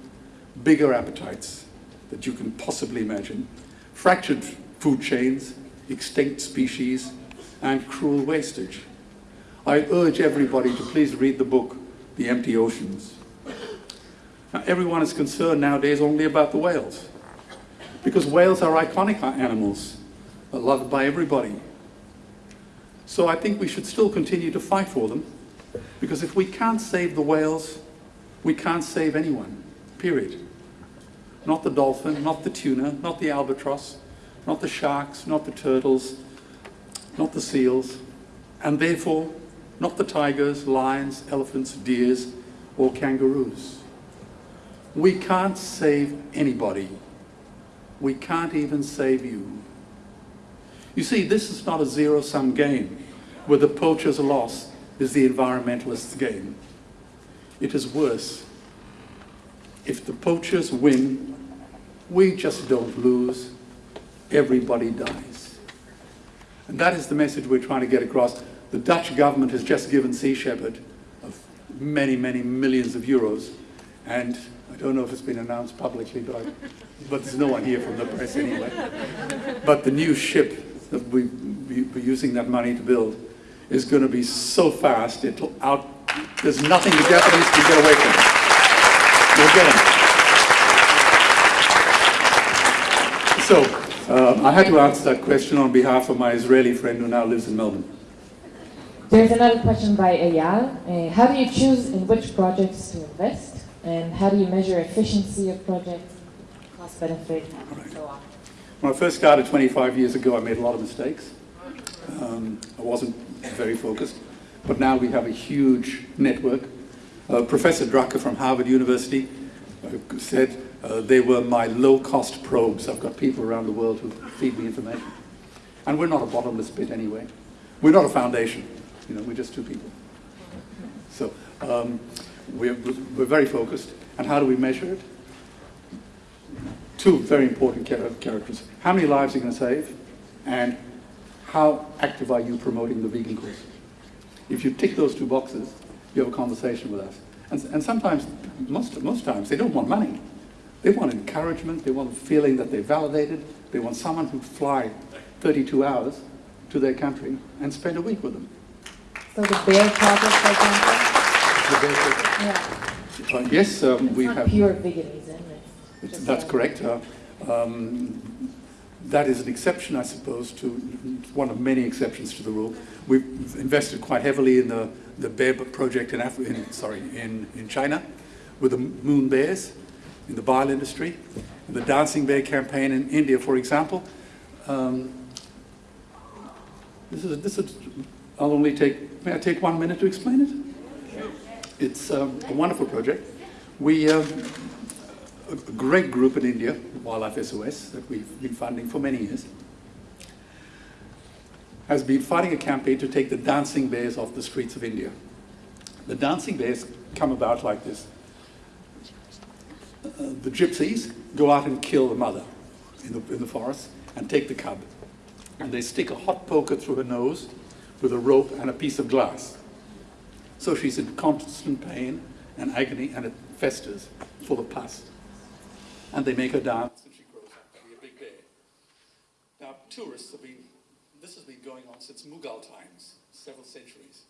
bigger appetites that you can possibly imagine, fractured food chains, extinct species, and cruel wastage. I urge everybody to please read the book, The Empty Oceans. Now, everyone is concerned nowadays only about the whales, because whales are iconic animals, loved by everybody. So I think we should still continue to fight for them, because if we can't save the whales, we can't save anyone, period. Not the dolphin, not the tuna, not the albatross, not the sharks, not the turtles, not the seals, and therefore not the tigers, lions, elephants, deers, or kangaroos. We can't save anybody. We can't even save you. You see, this is not a zero-sum game where the poacher's loss is the environmentalist's gain. It is worse. If the poachers win, we just don't lose. Everybody dies. And that is the message we're trying to get across. The Dutch government has just given Sea Shepherd of many, many millions of euros. And I don't know if it's been announced publicly, but, I, but there's no one here from the press anyway. But the new ship that we, we're using that money to build is going to be so fast, it'll out, there's nothing the Japanese can get away from. We'll get them. So, um, I had to answer that question on behalf of my Israeli friend who now lives in Melbourne. There's another question by Eyal. Uh, how do you choose in which projects to invest? And how do you measure efficiency of projects, cost benefit, and so on? When I first started 25 years ago, I made a lot of mistakes. Um, I wasn't very focused. But now we have a huge network. Uh, Professor Drucker from Harvard University uh, said uh, they were my low-cost probes. I've got people around the world who feed me information. And we're not a bottomless pit anyway. We're not a foundation. You know, we're just two people. So um, we're, we're very focused. And how do we measure it? Two very important characters. How many lives are you going to save? And how active are you promoting the vegan cause? If you tick those two boxes, you have a conversation with us. And, and sometimes, most, most times, they don't want money. They want encouragement, they want a feeling that they're validated, they want someone who'd fly 32 hours to their country and spend a week with them. So the bear project, for example? The bear project. Yeah. Uh, yes, um, we have. pure veganism. It's It's- just That's correct. Uh, um, That is an exception, I suppose, to one of many exceptions to the rule. We've invested quite heavily in the, the bear project in, Af- in, sorry, in, in China with the moon bears in the bile industry. In the Dancing Bear campaign in India, for example, um, this is, this is, I'll only take, may I take one minute to explain it? It's um, a wonderful project. We, um, a great group in India, Wildlife SOS, that we've been funding for many years, has been fighting a campaign to take the dancing bears off the streets of India. The dancing bears come about like this. Uh, the gypsies go out and kill the mother in the, in the forest and take the cub. And they stick a hot poker through her nose with a rope and a piece of glass. So she's in constant pain and agony and it festers full of pus. And they make her dance and she grows up to be a big bear. Now, tourists have been, this has been going on since Mughal times, several centuries.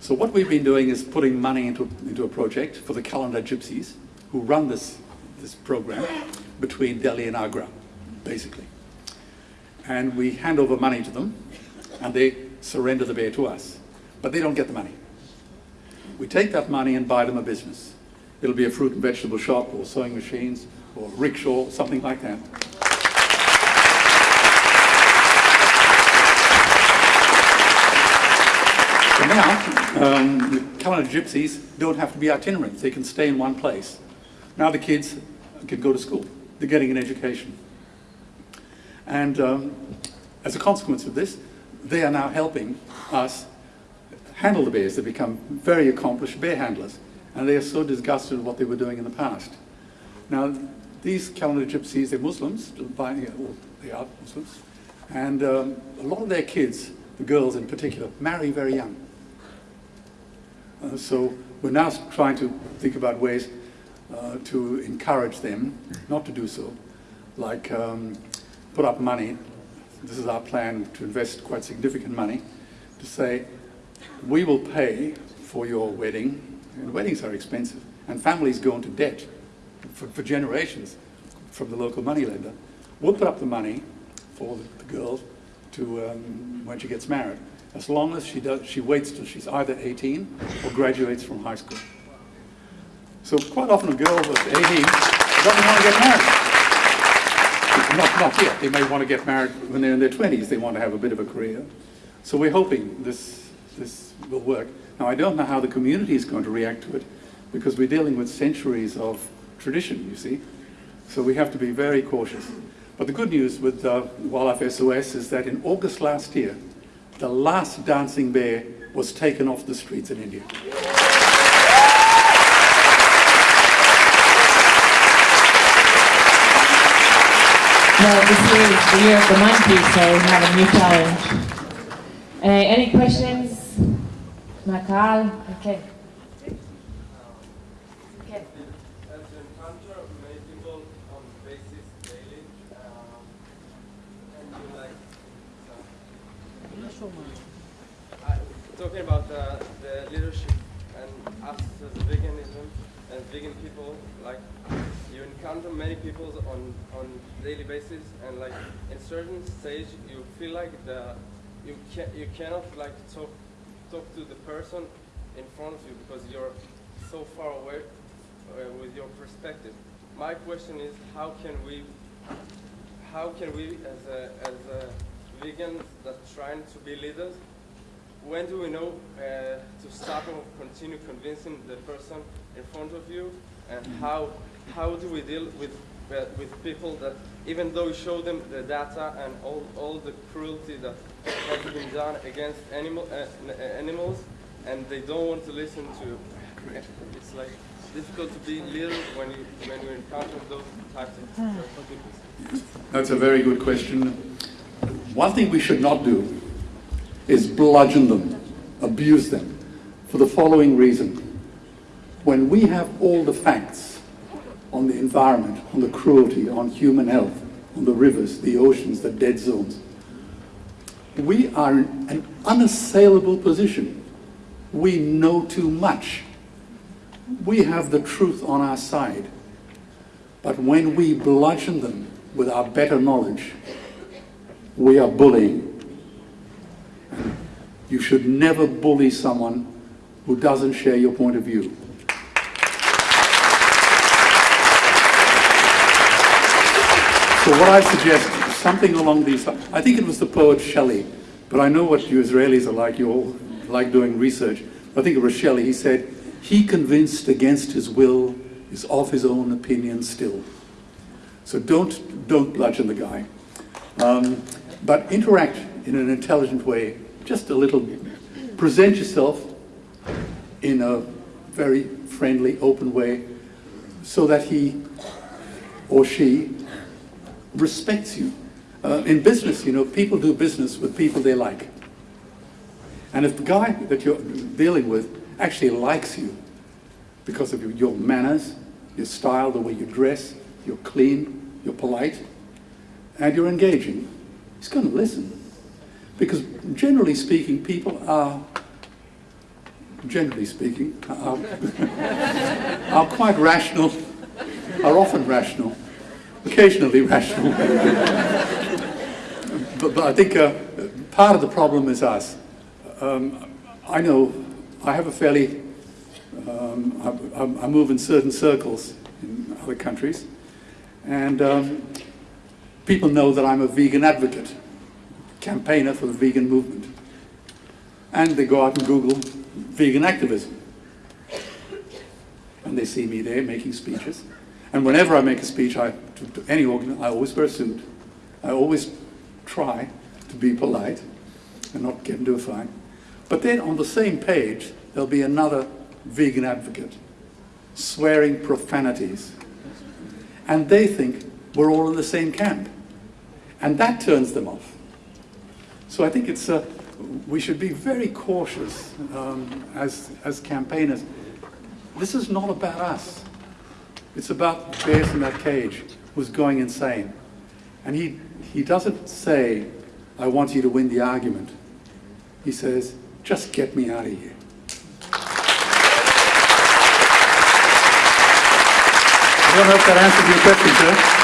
So what we've been doing is putting money into, into a project for the Kalandar Gypsies, who run this, this program between Delhi and Agra, basically. And we hand over money to them, and they surrender the bear to us. But they don't get the money. We take that money and buy them a business. It'll be a fruit and vegetable shop, or sewing machines, or rickshaw, something like that. So now, um, the Kalandar Gypsies don't have to be itinerant. They can stay in one place. Now the kids can go to school. They're getting an education. And um, as a consequence of this, they are now helping us handle the bears. They become very accomplished bear handlers. And they are so disgusted with what they were doing in the past. Now, these Kalandar gypsies, they're Muslims, they are Muslims. And um, a lot of their kids, the girls in particular, marry very young. Uh, so we're now trying to think about ways uh, to encourage them not to do so, like um, put up money. This is our plan to invest quite significant money to say, we will pay for your wedding, and weddings are expensive, and families go into debt for, for generations from the local moneylender. We'll put up the money for the, the girl to um, when she gets married, as long as she does, she waits till she's either 18 or graduates from high school. So quite often a girl that's 18 doesn't want to get married. Not, not yet. They may want to get married when they're in their 20s. They want to have a bit of a career. So we're hoping this, this will work. Now, I don't know how the community is going to react to it because we're dealing with centuries of tradition, you see. So we have to be very cautious. But the good news with uh, Wildlife SOS is that in August last year, the last dancing bear was taken off the streets in India. Well, this is the year of the monkey, so we have a new challenge. Uh, any questions? מהקהל? כן. כן. As you encounter many people on basis daily, um, and you like, I, talking about uh, the leadership and us as veganism and vegan people, like you encounter many people on on daily basis, and like in certain stage you feel like the you can you cannot like talk talk to the person in front of you because you're so far away uh, with your perspective. My question is, how can we, how can we, as a, as a vegans that trying to be leaders, when do we know uh, to stop or continue convincing the person in front of you, and how how do we deal with with people that even though you show them the data and all all the cruelty that has been done against animal uh, uh, animals, and they don't want to listen to. It's like difficult to be leader when you when you encounter those types of people. That's a very good question. One thing we should not do is bludgeon them, abuse them, for the following reason. When we have all the facts on the environment, on the cruelty, on human health, on the rivers, the oceans, the dead zones, we are in an unassailable position. We know too much. We have the truth on our side. But when we bludgeon them with our better knowledge, we are bullying. You should never bully someone who doesn't share your point of view. So what I suggest, something along these, lines. I think it was the poet Shelley, but I know what you Israelis are like, you all like doing research. I think it was Shelley, he said, he convinced against his will is of his own opinion still. So don't, don't bludgeon the guy. Um, but interact in an intelligent way, just a little, bit. present yourself in a very friendly, open way, so that he or she respects you. Uh, in business, you know, people do business with people they like. And if the guy that you're dealing with actually likes you because of your, manners, your style, the way you dress, you're clean, you're polite, and you're engaging, he's going to listen. Because generally speaking, people are, generally speaking, are, [laughs] are quite rational, are often rational, occasionally rational. but, but I think uh, part of the problem is us. Um, I know I have a fairly, um, I, I, move in certain circles in other countries, and um, people know that I'm a vegan advocate, campaigner for the vegan movement. And they go out and Google vegan activism. And they see me there making speeches. And whenever I make a speech I, to, to any organ, I always wear a suit. I always try to be polite and not get into a fight. But then on the same page, there'll be another vegan advocate swearing profanities. And they think we're all in the same camp. And that turns them off. So I think it's, uh, we should be very cautious um, as, as campaigners. This is not about us. It's about bears in that cage who's going insane. And he, he doesn't say, I want you to win the argument. He says, just get me out of here. I don't know if that answers your question, sir.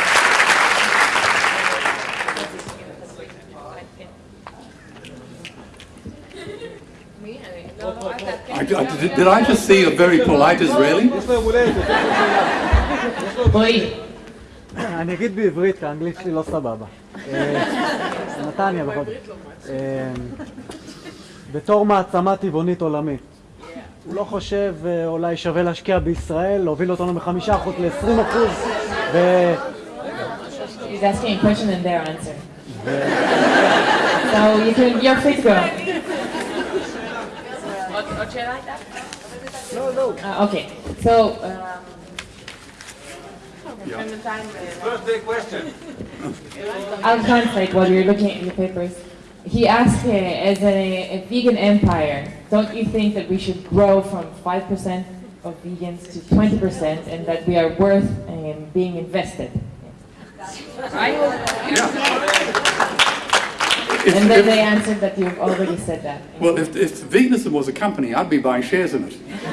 I, did, did I just see a very polite Israeli? אני אגיד בעברית, כי האנגלית שלי לא סבבה. אה, נתניה בכל זאת. אה, בתור מעצמה טבעונית עולמית, הוא לא חושב אה, אולי שווה להשקיע בישראל, להוביל אותנו מחמישה אחוז ל-20 אחוז, ו... he's asking a question and their answer. So you can, you're free to go. עוד שאלה הייתה? לא, לא. So um, Birthday question. I'll translate while you're looking at the papers. He asked, uh, as a, a vegan empire, don't you think that we should grow from 5% of vegans to 20% and that we are worth um, being invested? If- And then if- they answered that you've already said that. Well, if, if veganism was a company, I'd be buying shares in it. [laughs]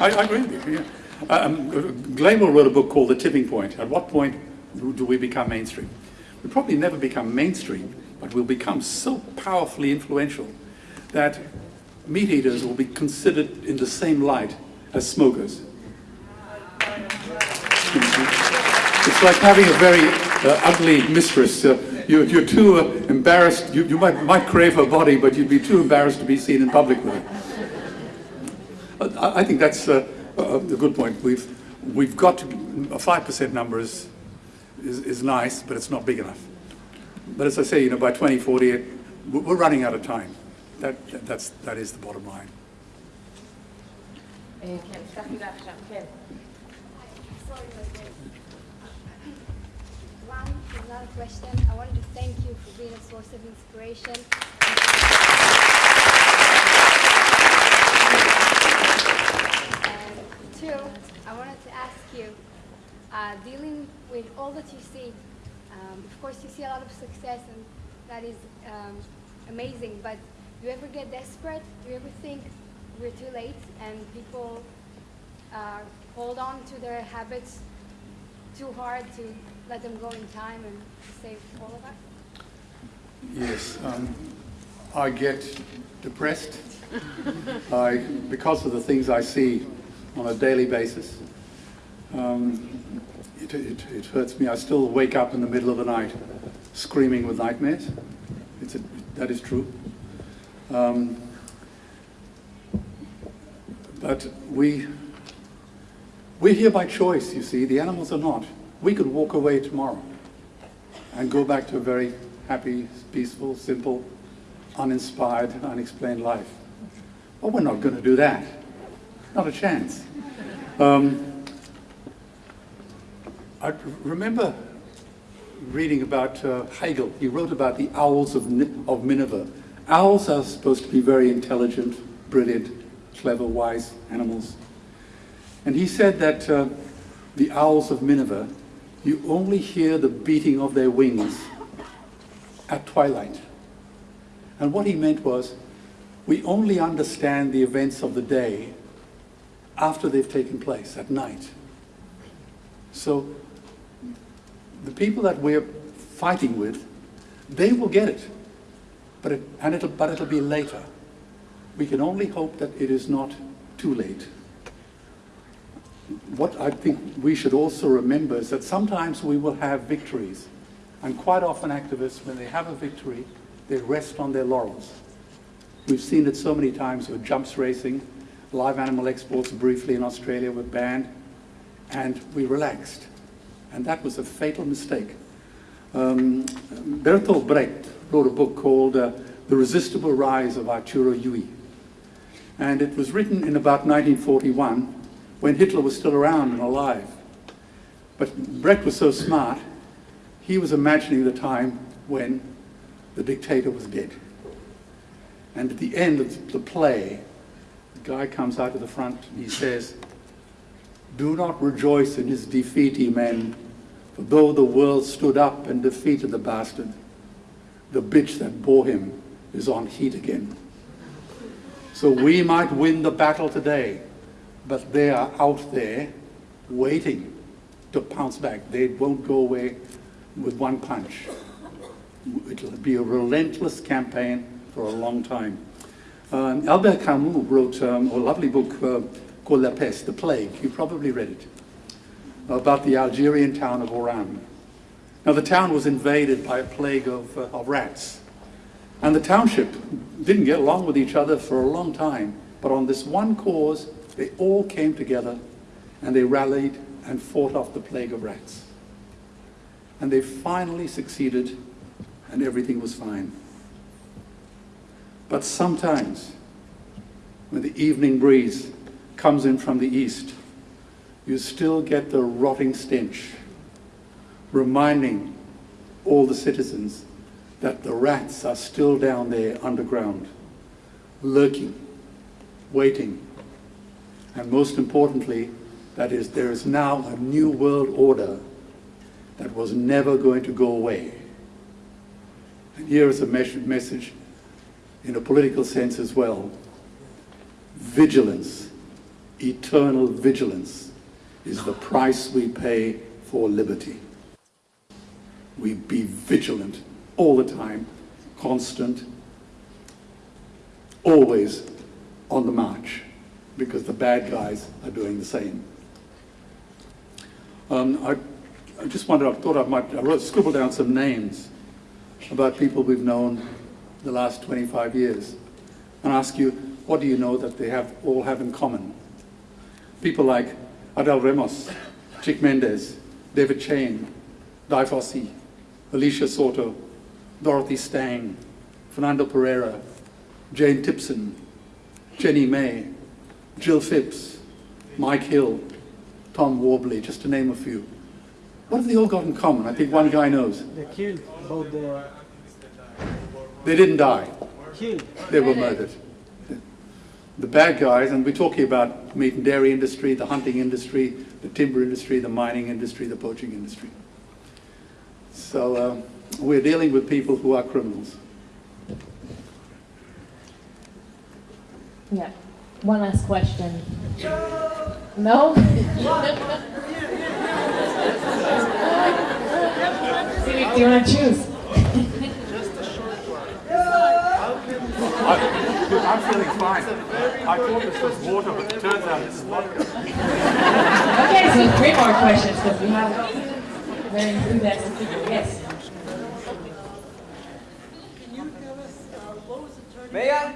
I, I agree with you. Yeah. Um, Gladwell wrote a book called The Tipping Point. At what point do, we become mainstream? We'll probably never become mainstream, but we'll become so powerfully influential that meat eaters will be considered in the same light as smokers. It's like having a very uh, ugly mistress. Uh, you're, you're too uh, embarrassed. You, you might, might crave her body, but you'd be too embarrassed to be seen in public with her. Uh, I, I think that's uh, a good point. We've we've got to, a five percent number is, is, is nice, but it's not big enough. But as I say, you know, by 2040, we're running out of time. That that's that is the bottom line. One final question. I wanted to thank you for being a source of inspiration. Two, I wanted to ask you, uh, dealing with all that you see, um, of course you see a lot of success and that is um, amazing, but do you ever get desperate? Do you ever think we're too late and people uh, hold on to their habits too hard to let them go in time and save all of us? Yes, um, I get depressed [laughs] I, because of the things I see on a daily basis. Um, it, it, it, hurts me. I still wake up in the middle of the night screaming with nightmares. It's a, that is true. Um, but we, we're here by choice, you see. The animals are not. We could walk away tomorrow and go back to a very happy, peaceful, simple, uninspired, unexplained life. But we're not going to do that. Not a chance. Um, I remember reading about uh, Hegel. He wrote about the owls of, of Minerva. Owls are supposed to be very intelligent, brilliant, clever, wise animals. And he said that uh, the owls of Minerva, you only hear the beating of their wings at twilight. And what he meant was, we only understand the events of the day after they've taken place, at night. So the people that we're fighting with, they will get it, but, it, and it'll, but it'll be later. We can only hope that it is not too late. What I think we should also remember is that sometimes we will have victories, and quite often activists, when they have a victory, they rest on their laurels. We've seen it so many times with jumps racing, live animal exports briefly in Australia were banned, and we relaxed. And that was a fatal mistake. Um, Bertolt Brecht wrote a book called uh, The Resistible Rise of Arturo Ui. And it was written in about 1941 when Hitler was still around and alive. But Brecht was so smart, he was imagining the time when the dictator was dead. And at the end of the play, guy comes out to the front and he says, Do not rejoice in his defeat, ye men, for though the world stood up and defeated the bastard, the bitch that bore him is on heat again. So we might win the battle today, but they are out there waiting to pounce back. They won't go away with one punch. It'll be a relentless campaign for a long time. Um, Albert Camus wrote um, a lovely book uh, called La Peste, The Plague. You probably read it. About the Algerian town of Oran. Now the town was invaded by a plague of, uh, of rats. And the township didn't get along with each other for a long time. But on this one cause, they all came together and they rallied and fought off the plague of rats. And they finally succeeded and everything was fine. But sometimes, when the evening breeze comes in from the east, you still get the rotting stench, reminding all the citizens that the rats are still down there underground, lurking, waiting. And most importantly, that is, there is now a new world order that was never going to go away. And here is a mes- message in a political sense as well. Vigilance, eternal vigilance, is the price we pay for liberty. We be vigilant all the time, constant, always on the march, because the bad guys are doing the same. Um, I, I just wondered, I thought I might, I wrote, scribbled down some names about people we've known the last 25 years and ask you, what do you know that they have all have in common? People like Adel Ramos, Chico Mendes, David Chain, Dian Fossey, Alicia Soto, Dorothy Stang, Fernando Pereira, Jane Tipson, Jenny May, Jill Phipps, Mike Hill, Tom Worby, just to name a few. What have they all got in common? I think one guy knows. They killed both the They didn't die. They were murdered. The bad guys, and we're talking about meat and dairy industry, the hunting industry, the timber industry, the mining industry, the poaching industry. So um, we're dealing with people who are criminals. Yeah. One last question. [laughs] No? See, [laughs] do you want to choose? I, am feeling fine. I thought this was water, but it turns out this is vodka. Okay, so three more questions because we have very enthusiastic people, yes. Maya?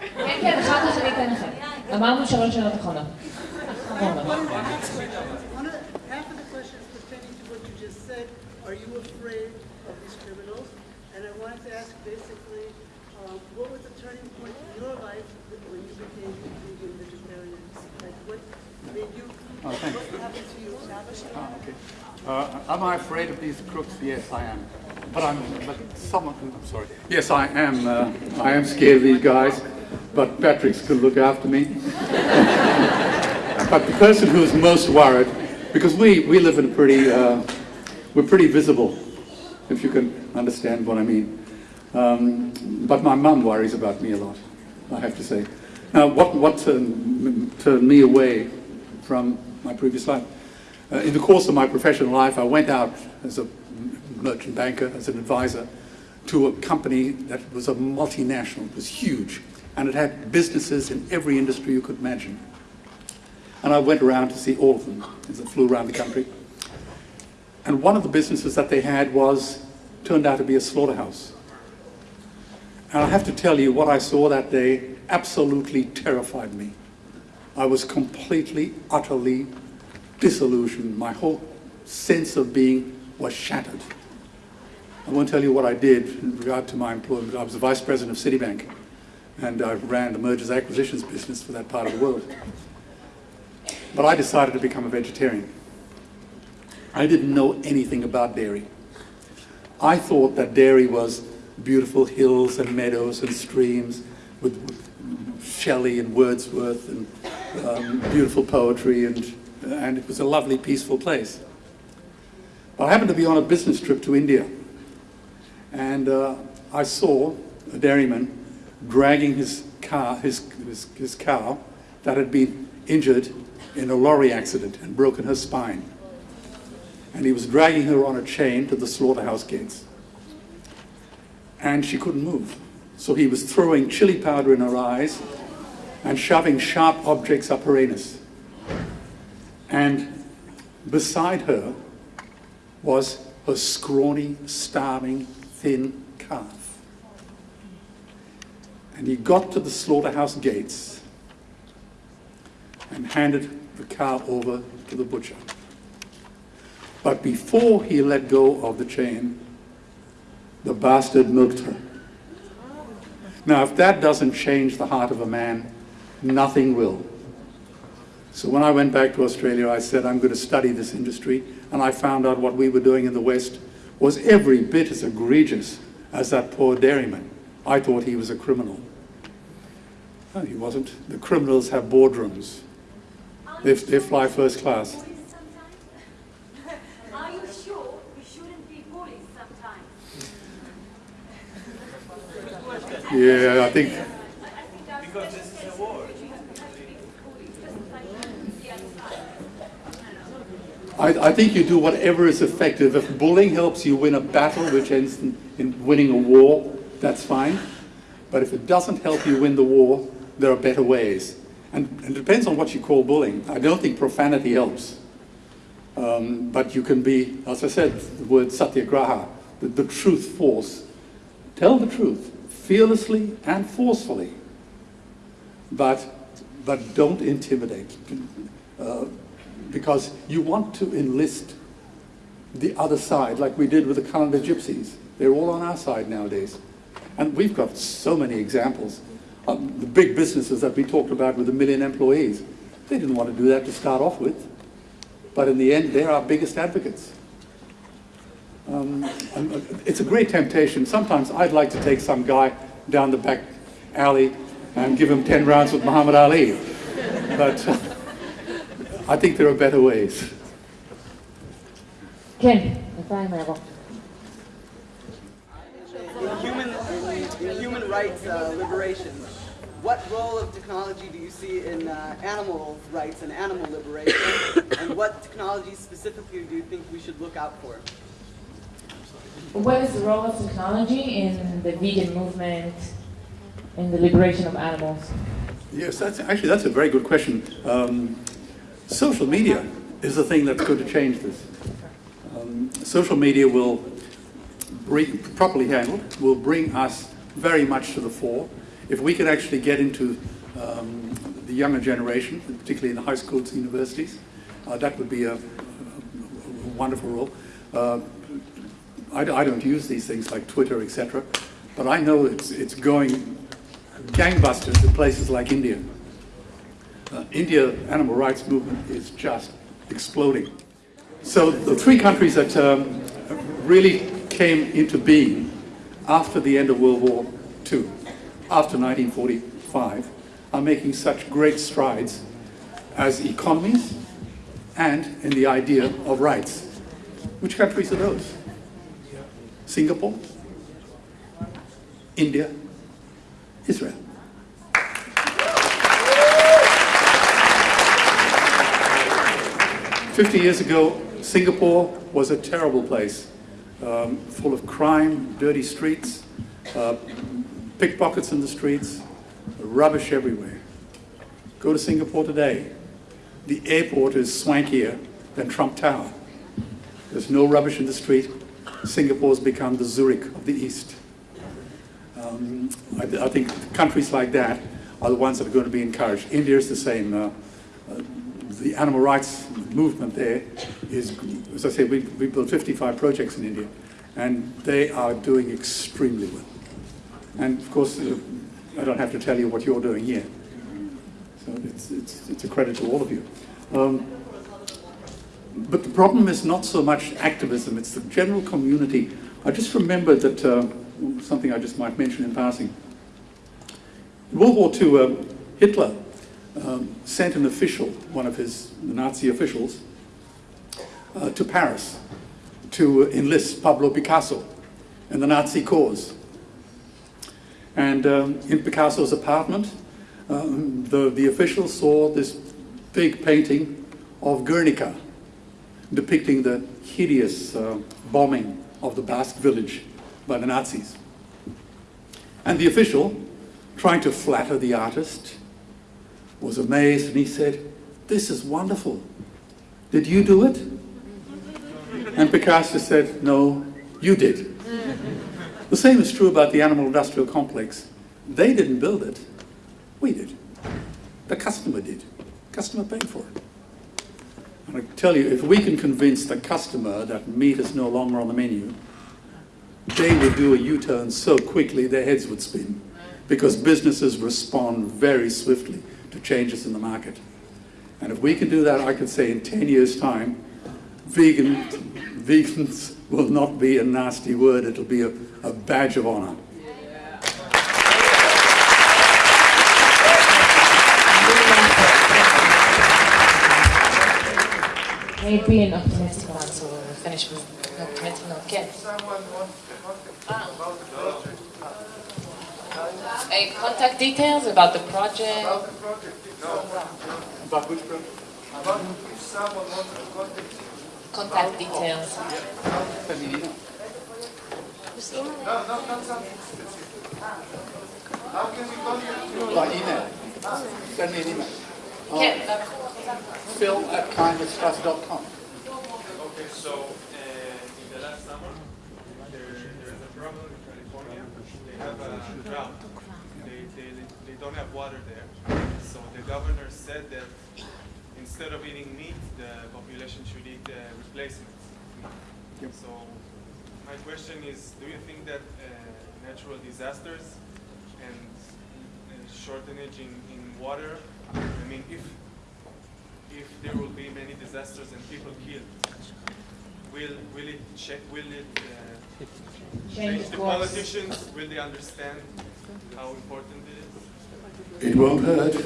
כן, כן, אחר כך אני אתן לכם. אמרנו שלוש שאלות אחרונות. אחרונות. One of half of the questions pertaining to what you just said, are you afraid of these criminals? And I wanted to ask basically, um, what was the turning point in your life when you became a vegan vegetarian? Like what made you, Oh, thanks. what happened to you? Ah, okay. Uh, am I afraid of these crooks? Yes, I am. But I'm, but someone, I'm sorry. Yes, I am. Uh, I am scared of these guys, but Patrick's going to look after me. but the person who is most worried, because we, we live in a pretty, uh, we're pretty visible, if you can understand what I mean. Um, but my mum worries about me a lot, I have to say. Now, what, what turned, turned me away from my previous life? Uh, in the course of my professional life, I went out as a merchant banker, as an advisor, to a company that was a multinational, it was huge, and it had businesses in every industry you could imagine. And I went around to see all of them as I flew around the country. And one of the businesses that they had was, turned out to be a slaughterhouse. And I have to tell you, what I saw that day absolutely terrified me. I was completely, utterly disillusioned. My whole sense of being was shattered. I won't tell you what I did in regard to my employment. I was the vice president of Citibank, and I ran the mergers acquisitions business for that part of the world. But I decided to become a vegetarian. I didn't know anything about dairy. I thought that dairy was beautiful hills and meadows and streams with, Shelley and Wordsworth and um, beautiful poetry and, and it was a lovely, peaceful place. But I happened to be on a business trip to India and uh, I saw a dairyman dragging his car, his, his, his cow that had been injured in a lorry accident and broken her spine. And he was dragging her on a chain to the slaughterhouse gates. And she couldn't move. So he was throwing chili powder in her eyes and shoving sharp objects up her anus. And beside her was a scrawny, starving, thin calf. And he got to the slaughterhouse gates and handed the cow over to the butcher. But before he let go of the chain, the bastard milked her. Now, if that doesn't change the heart of a man, nothing will. So when I went back to Australia, I said, I'm going to study this industry, and I found out what we were doing in the West was every bit as egregious as that poor dairyman. I thought he was a criminal. No, he wasn't. The criminals have boardrooms. They, they fly first class. Are you sure we shouldn't be bullies sometimes? Yeah, I think Because this is a war. I, I think you do whatever is effective. If bullying helps you win a battle, which ends in, in winning a war, that's fine. But if it doesn't help you win the war, there are better ways. And, and it depends on what you call bullying. I don't think profanity helps. Um, but you can be, as I said, the word satyagraha, the, the truth force. Tell the truth, fearlessly and forcefully. But, but don't intimidate. Uh, because you want to enlist the other side, like we did with the Kalandar Gypsies. They're all on our side nowadays. And we've got so many examples. Um, the big businesses that we talked about with a million employees, they didn't want to do that to start off with. But in the end, they're our biggest advocates. Um, uh, it's a great temptation. Sometimes I'd like to take some guy down the back alley and give him 10 rounds with Muhammad Ali. But uh, I think there are better ways. Ken, Human, human rights uh, liberation. What role of technology do you see in uh, animal rights and animal liberation? and what technology specifically do you think we should look out for? What is the role of technology in the vegan movement, in the liberation of animals? Yes, that's actually that's a very good question. Um, social media is the thing that's going to change this. Um, social media will, bring, properly handled, will bring us very much to the fore. If we could actually get into um, the younger generation, particularly in the high schools, universities, uh, that would be a, a, a wonderful role. Uh, I, I don't use these things like Twitter, etc., but I know it's, it's going gangbusters in places like India. Uh, India animal rights movement is just exploding. So the three countries that um, really came into being after the end of World War II, after 1945, are making such great strides as economies and in the idea of rights. Which countries are those? Singapore, India, Israel. Fifty years ago, Singapore was a terrible place, um, full of crime, dirty streets, uh, pickpockets in the streets, rubbish everywhere. Go to Singapore today. The airport is swankier than Trump Tower. There's no rubbish in the street. Singapore's become the Zurich of the East. Um, I, I, think countries like that are the ones that are going to be encouraged. India is the same. Uh, uh, the animal rights movement there is, as I say, we, we built 55 projects in India, and they are doing extremely well. And of course, uh, I don't have to tell you what you're doing here. So it's, it's, it's a credit to all of you. Um, but the problem is not so much activism, it's the general community. I just remembered that, uh, something I just might mention in passing. In World War II, uh, Hitler um, sent an official, one of his Nazi officials, uh, to Paris to enlist Pablo Picasso in the Nazi cause. And um, in Picasso's apartment, um, the, the official saw this big painting of Guernica, depicting the hideous uh, bombing of the Basque village by the Nazis. And the official, trying to flatter the artist, was amazed and he said, this is wonderful. Did you do it? And Picasso said, no, you did. The same is true about the animal industrial complex. They didn't build it, we did. The customer did. Customer paid for it. And I tell you, if we can convince the customer that meat is no longer on the menu, they would do a U-turn so quickly their heads would spin because businesses respond very swiftly to changes in the market. And if we can do that, I could say in 10 years' time, vegan, [laughs] vegans will not be a nasty word, it'll be a, a badge of honor. Maybe an optimistic one, so we'll finish with an optimistic note. Ken? Uh, contact details about the project? About which project? Contact details. Send me an email. By email. Send me an email. Ken, uh, Phil at kindness.com. Okay, so uh, in the last summer, there, there is a problem in California. They have a drought. They, they, they don't have water there. So the governor said that instead of eating meat, the population should eat uh, replacements. Yep. So my question is, do you think that uh, natural disasters and uh, shortage in, in water, I mean, if if there will be many disasters and people killed, will will it check? Will it uh, Change change the course. politicians? Will they understand how important it is? It won't hurt. [laughs]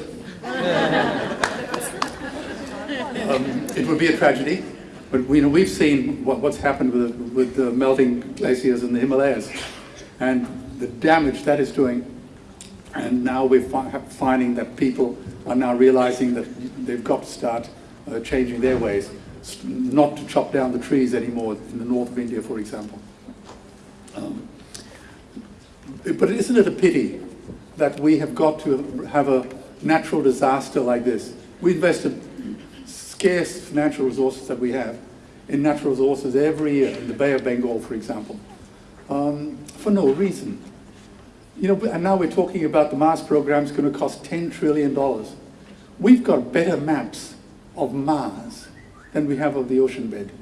um, it would be a tragedy, but we, you know, we've seen what, what's happened with, the, with the melting glaciers in the Himalayas and the damage that is doing. And now we're fi finding that people are now realizing that they've got to start uh, changing their ways, not to chop down the trees anymore in the north of India, for example. Um, but isn't it a pity that we have got to have a natural disaster like this? We invested scarce financial resources that we have in natural resources every year, in the Bay of Bengal, for example, um, for no reason. You know, and now we're talking about the Mars program is going to cost $10 trillion. We've got better maps of Mars than we have of the ocean bed.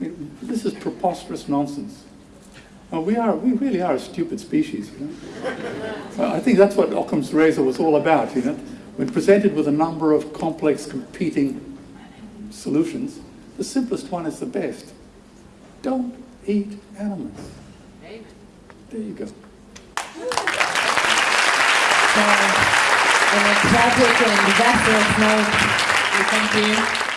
I mean, this is preposterous nonsense. We, are, we really are a stupid species. You know? I think that's what Occam's razor was all about. You know? When presented with a number of complex competing solutions, the simplest one is the best. Don't eat animals. There you go. So, on a tragic and disastrous note, thank you.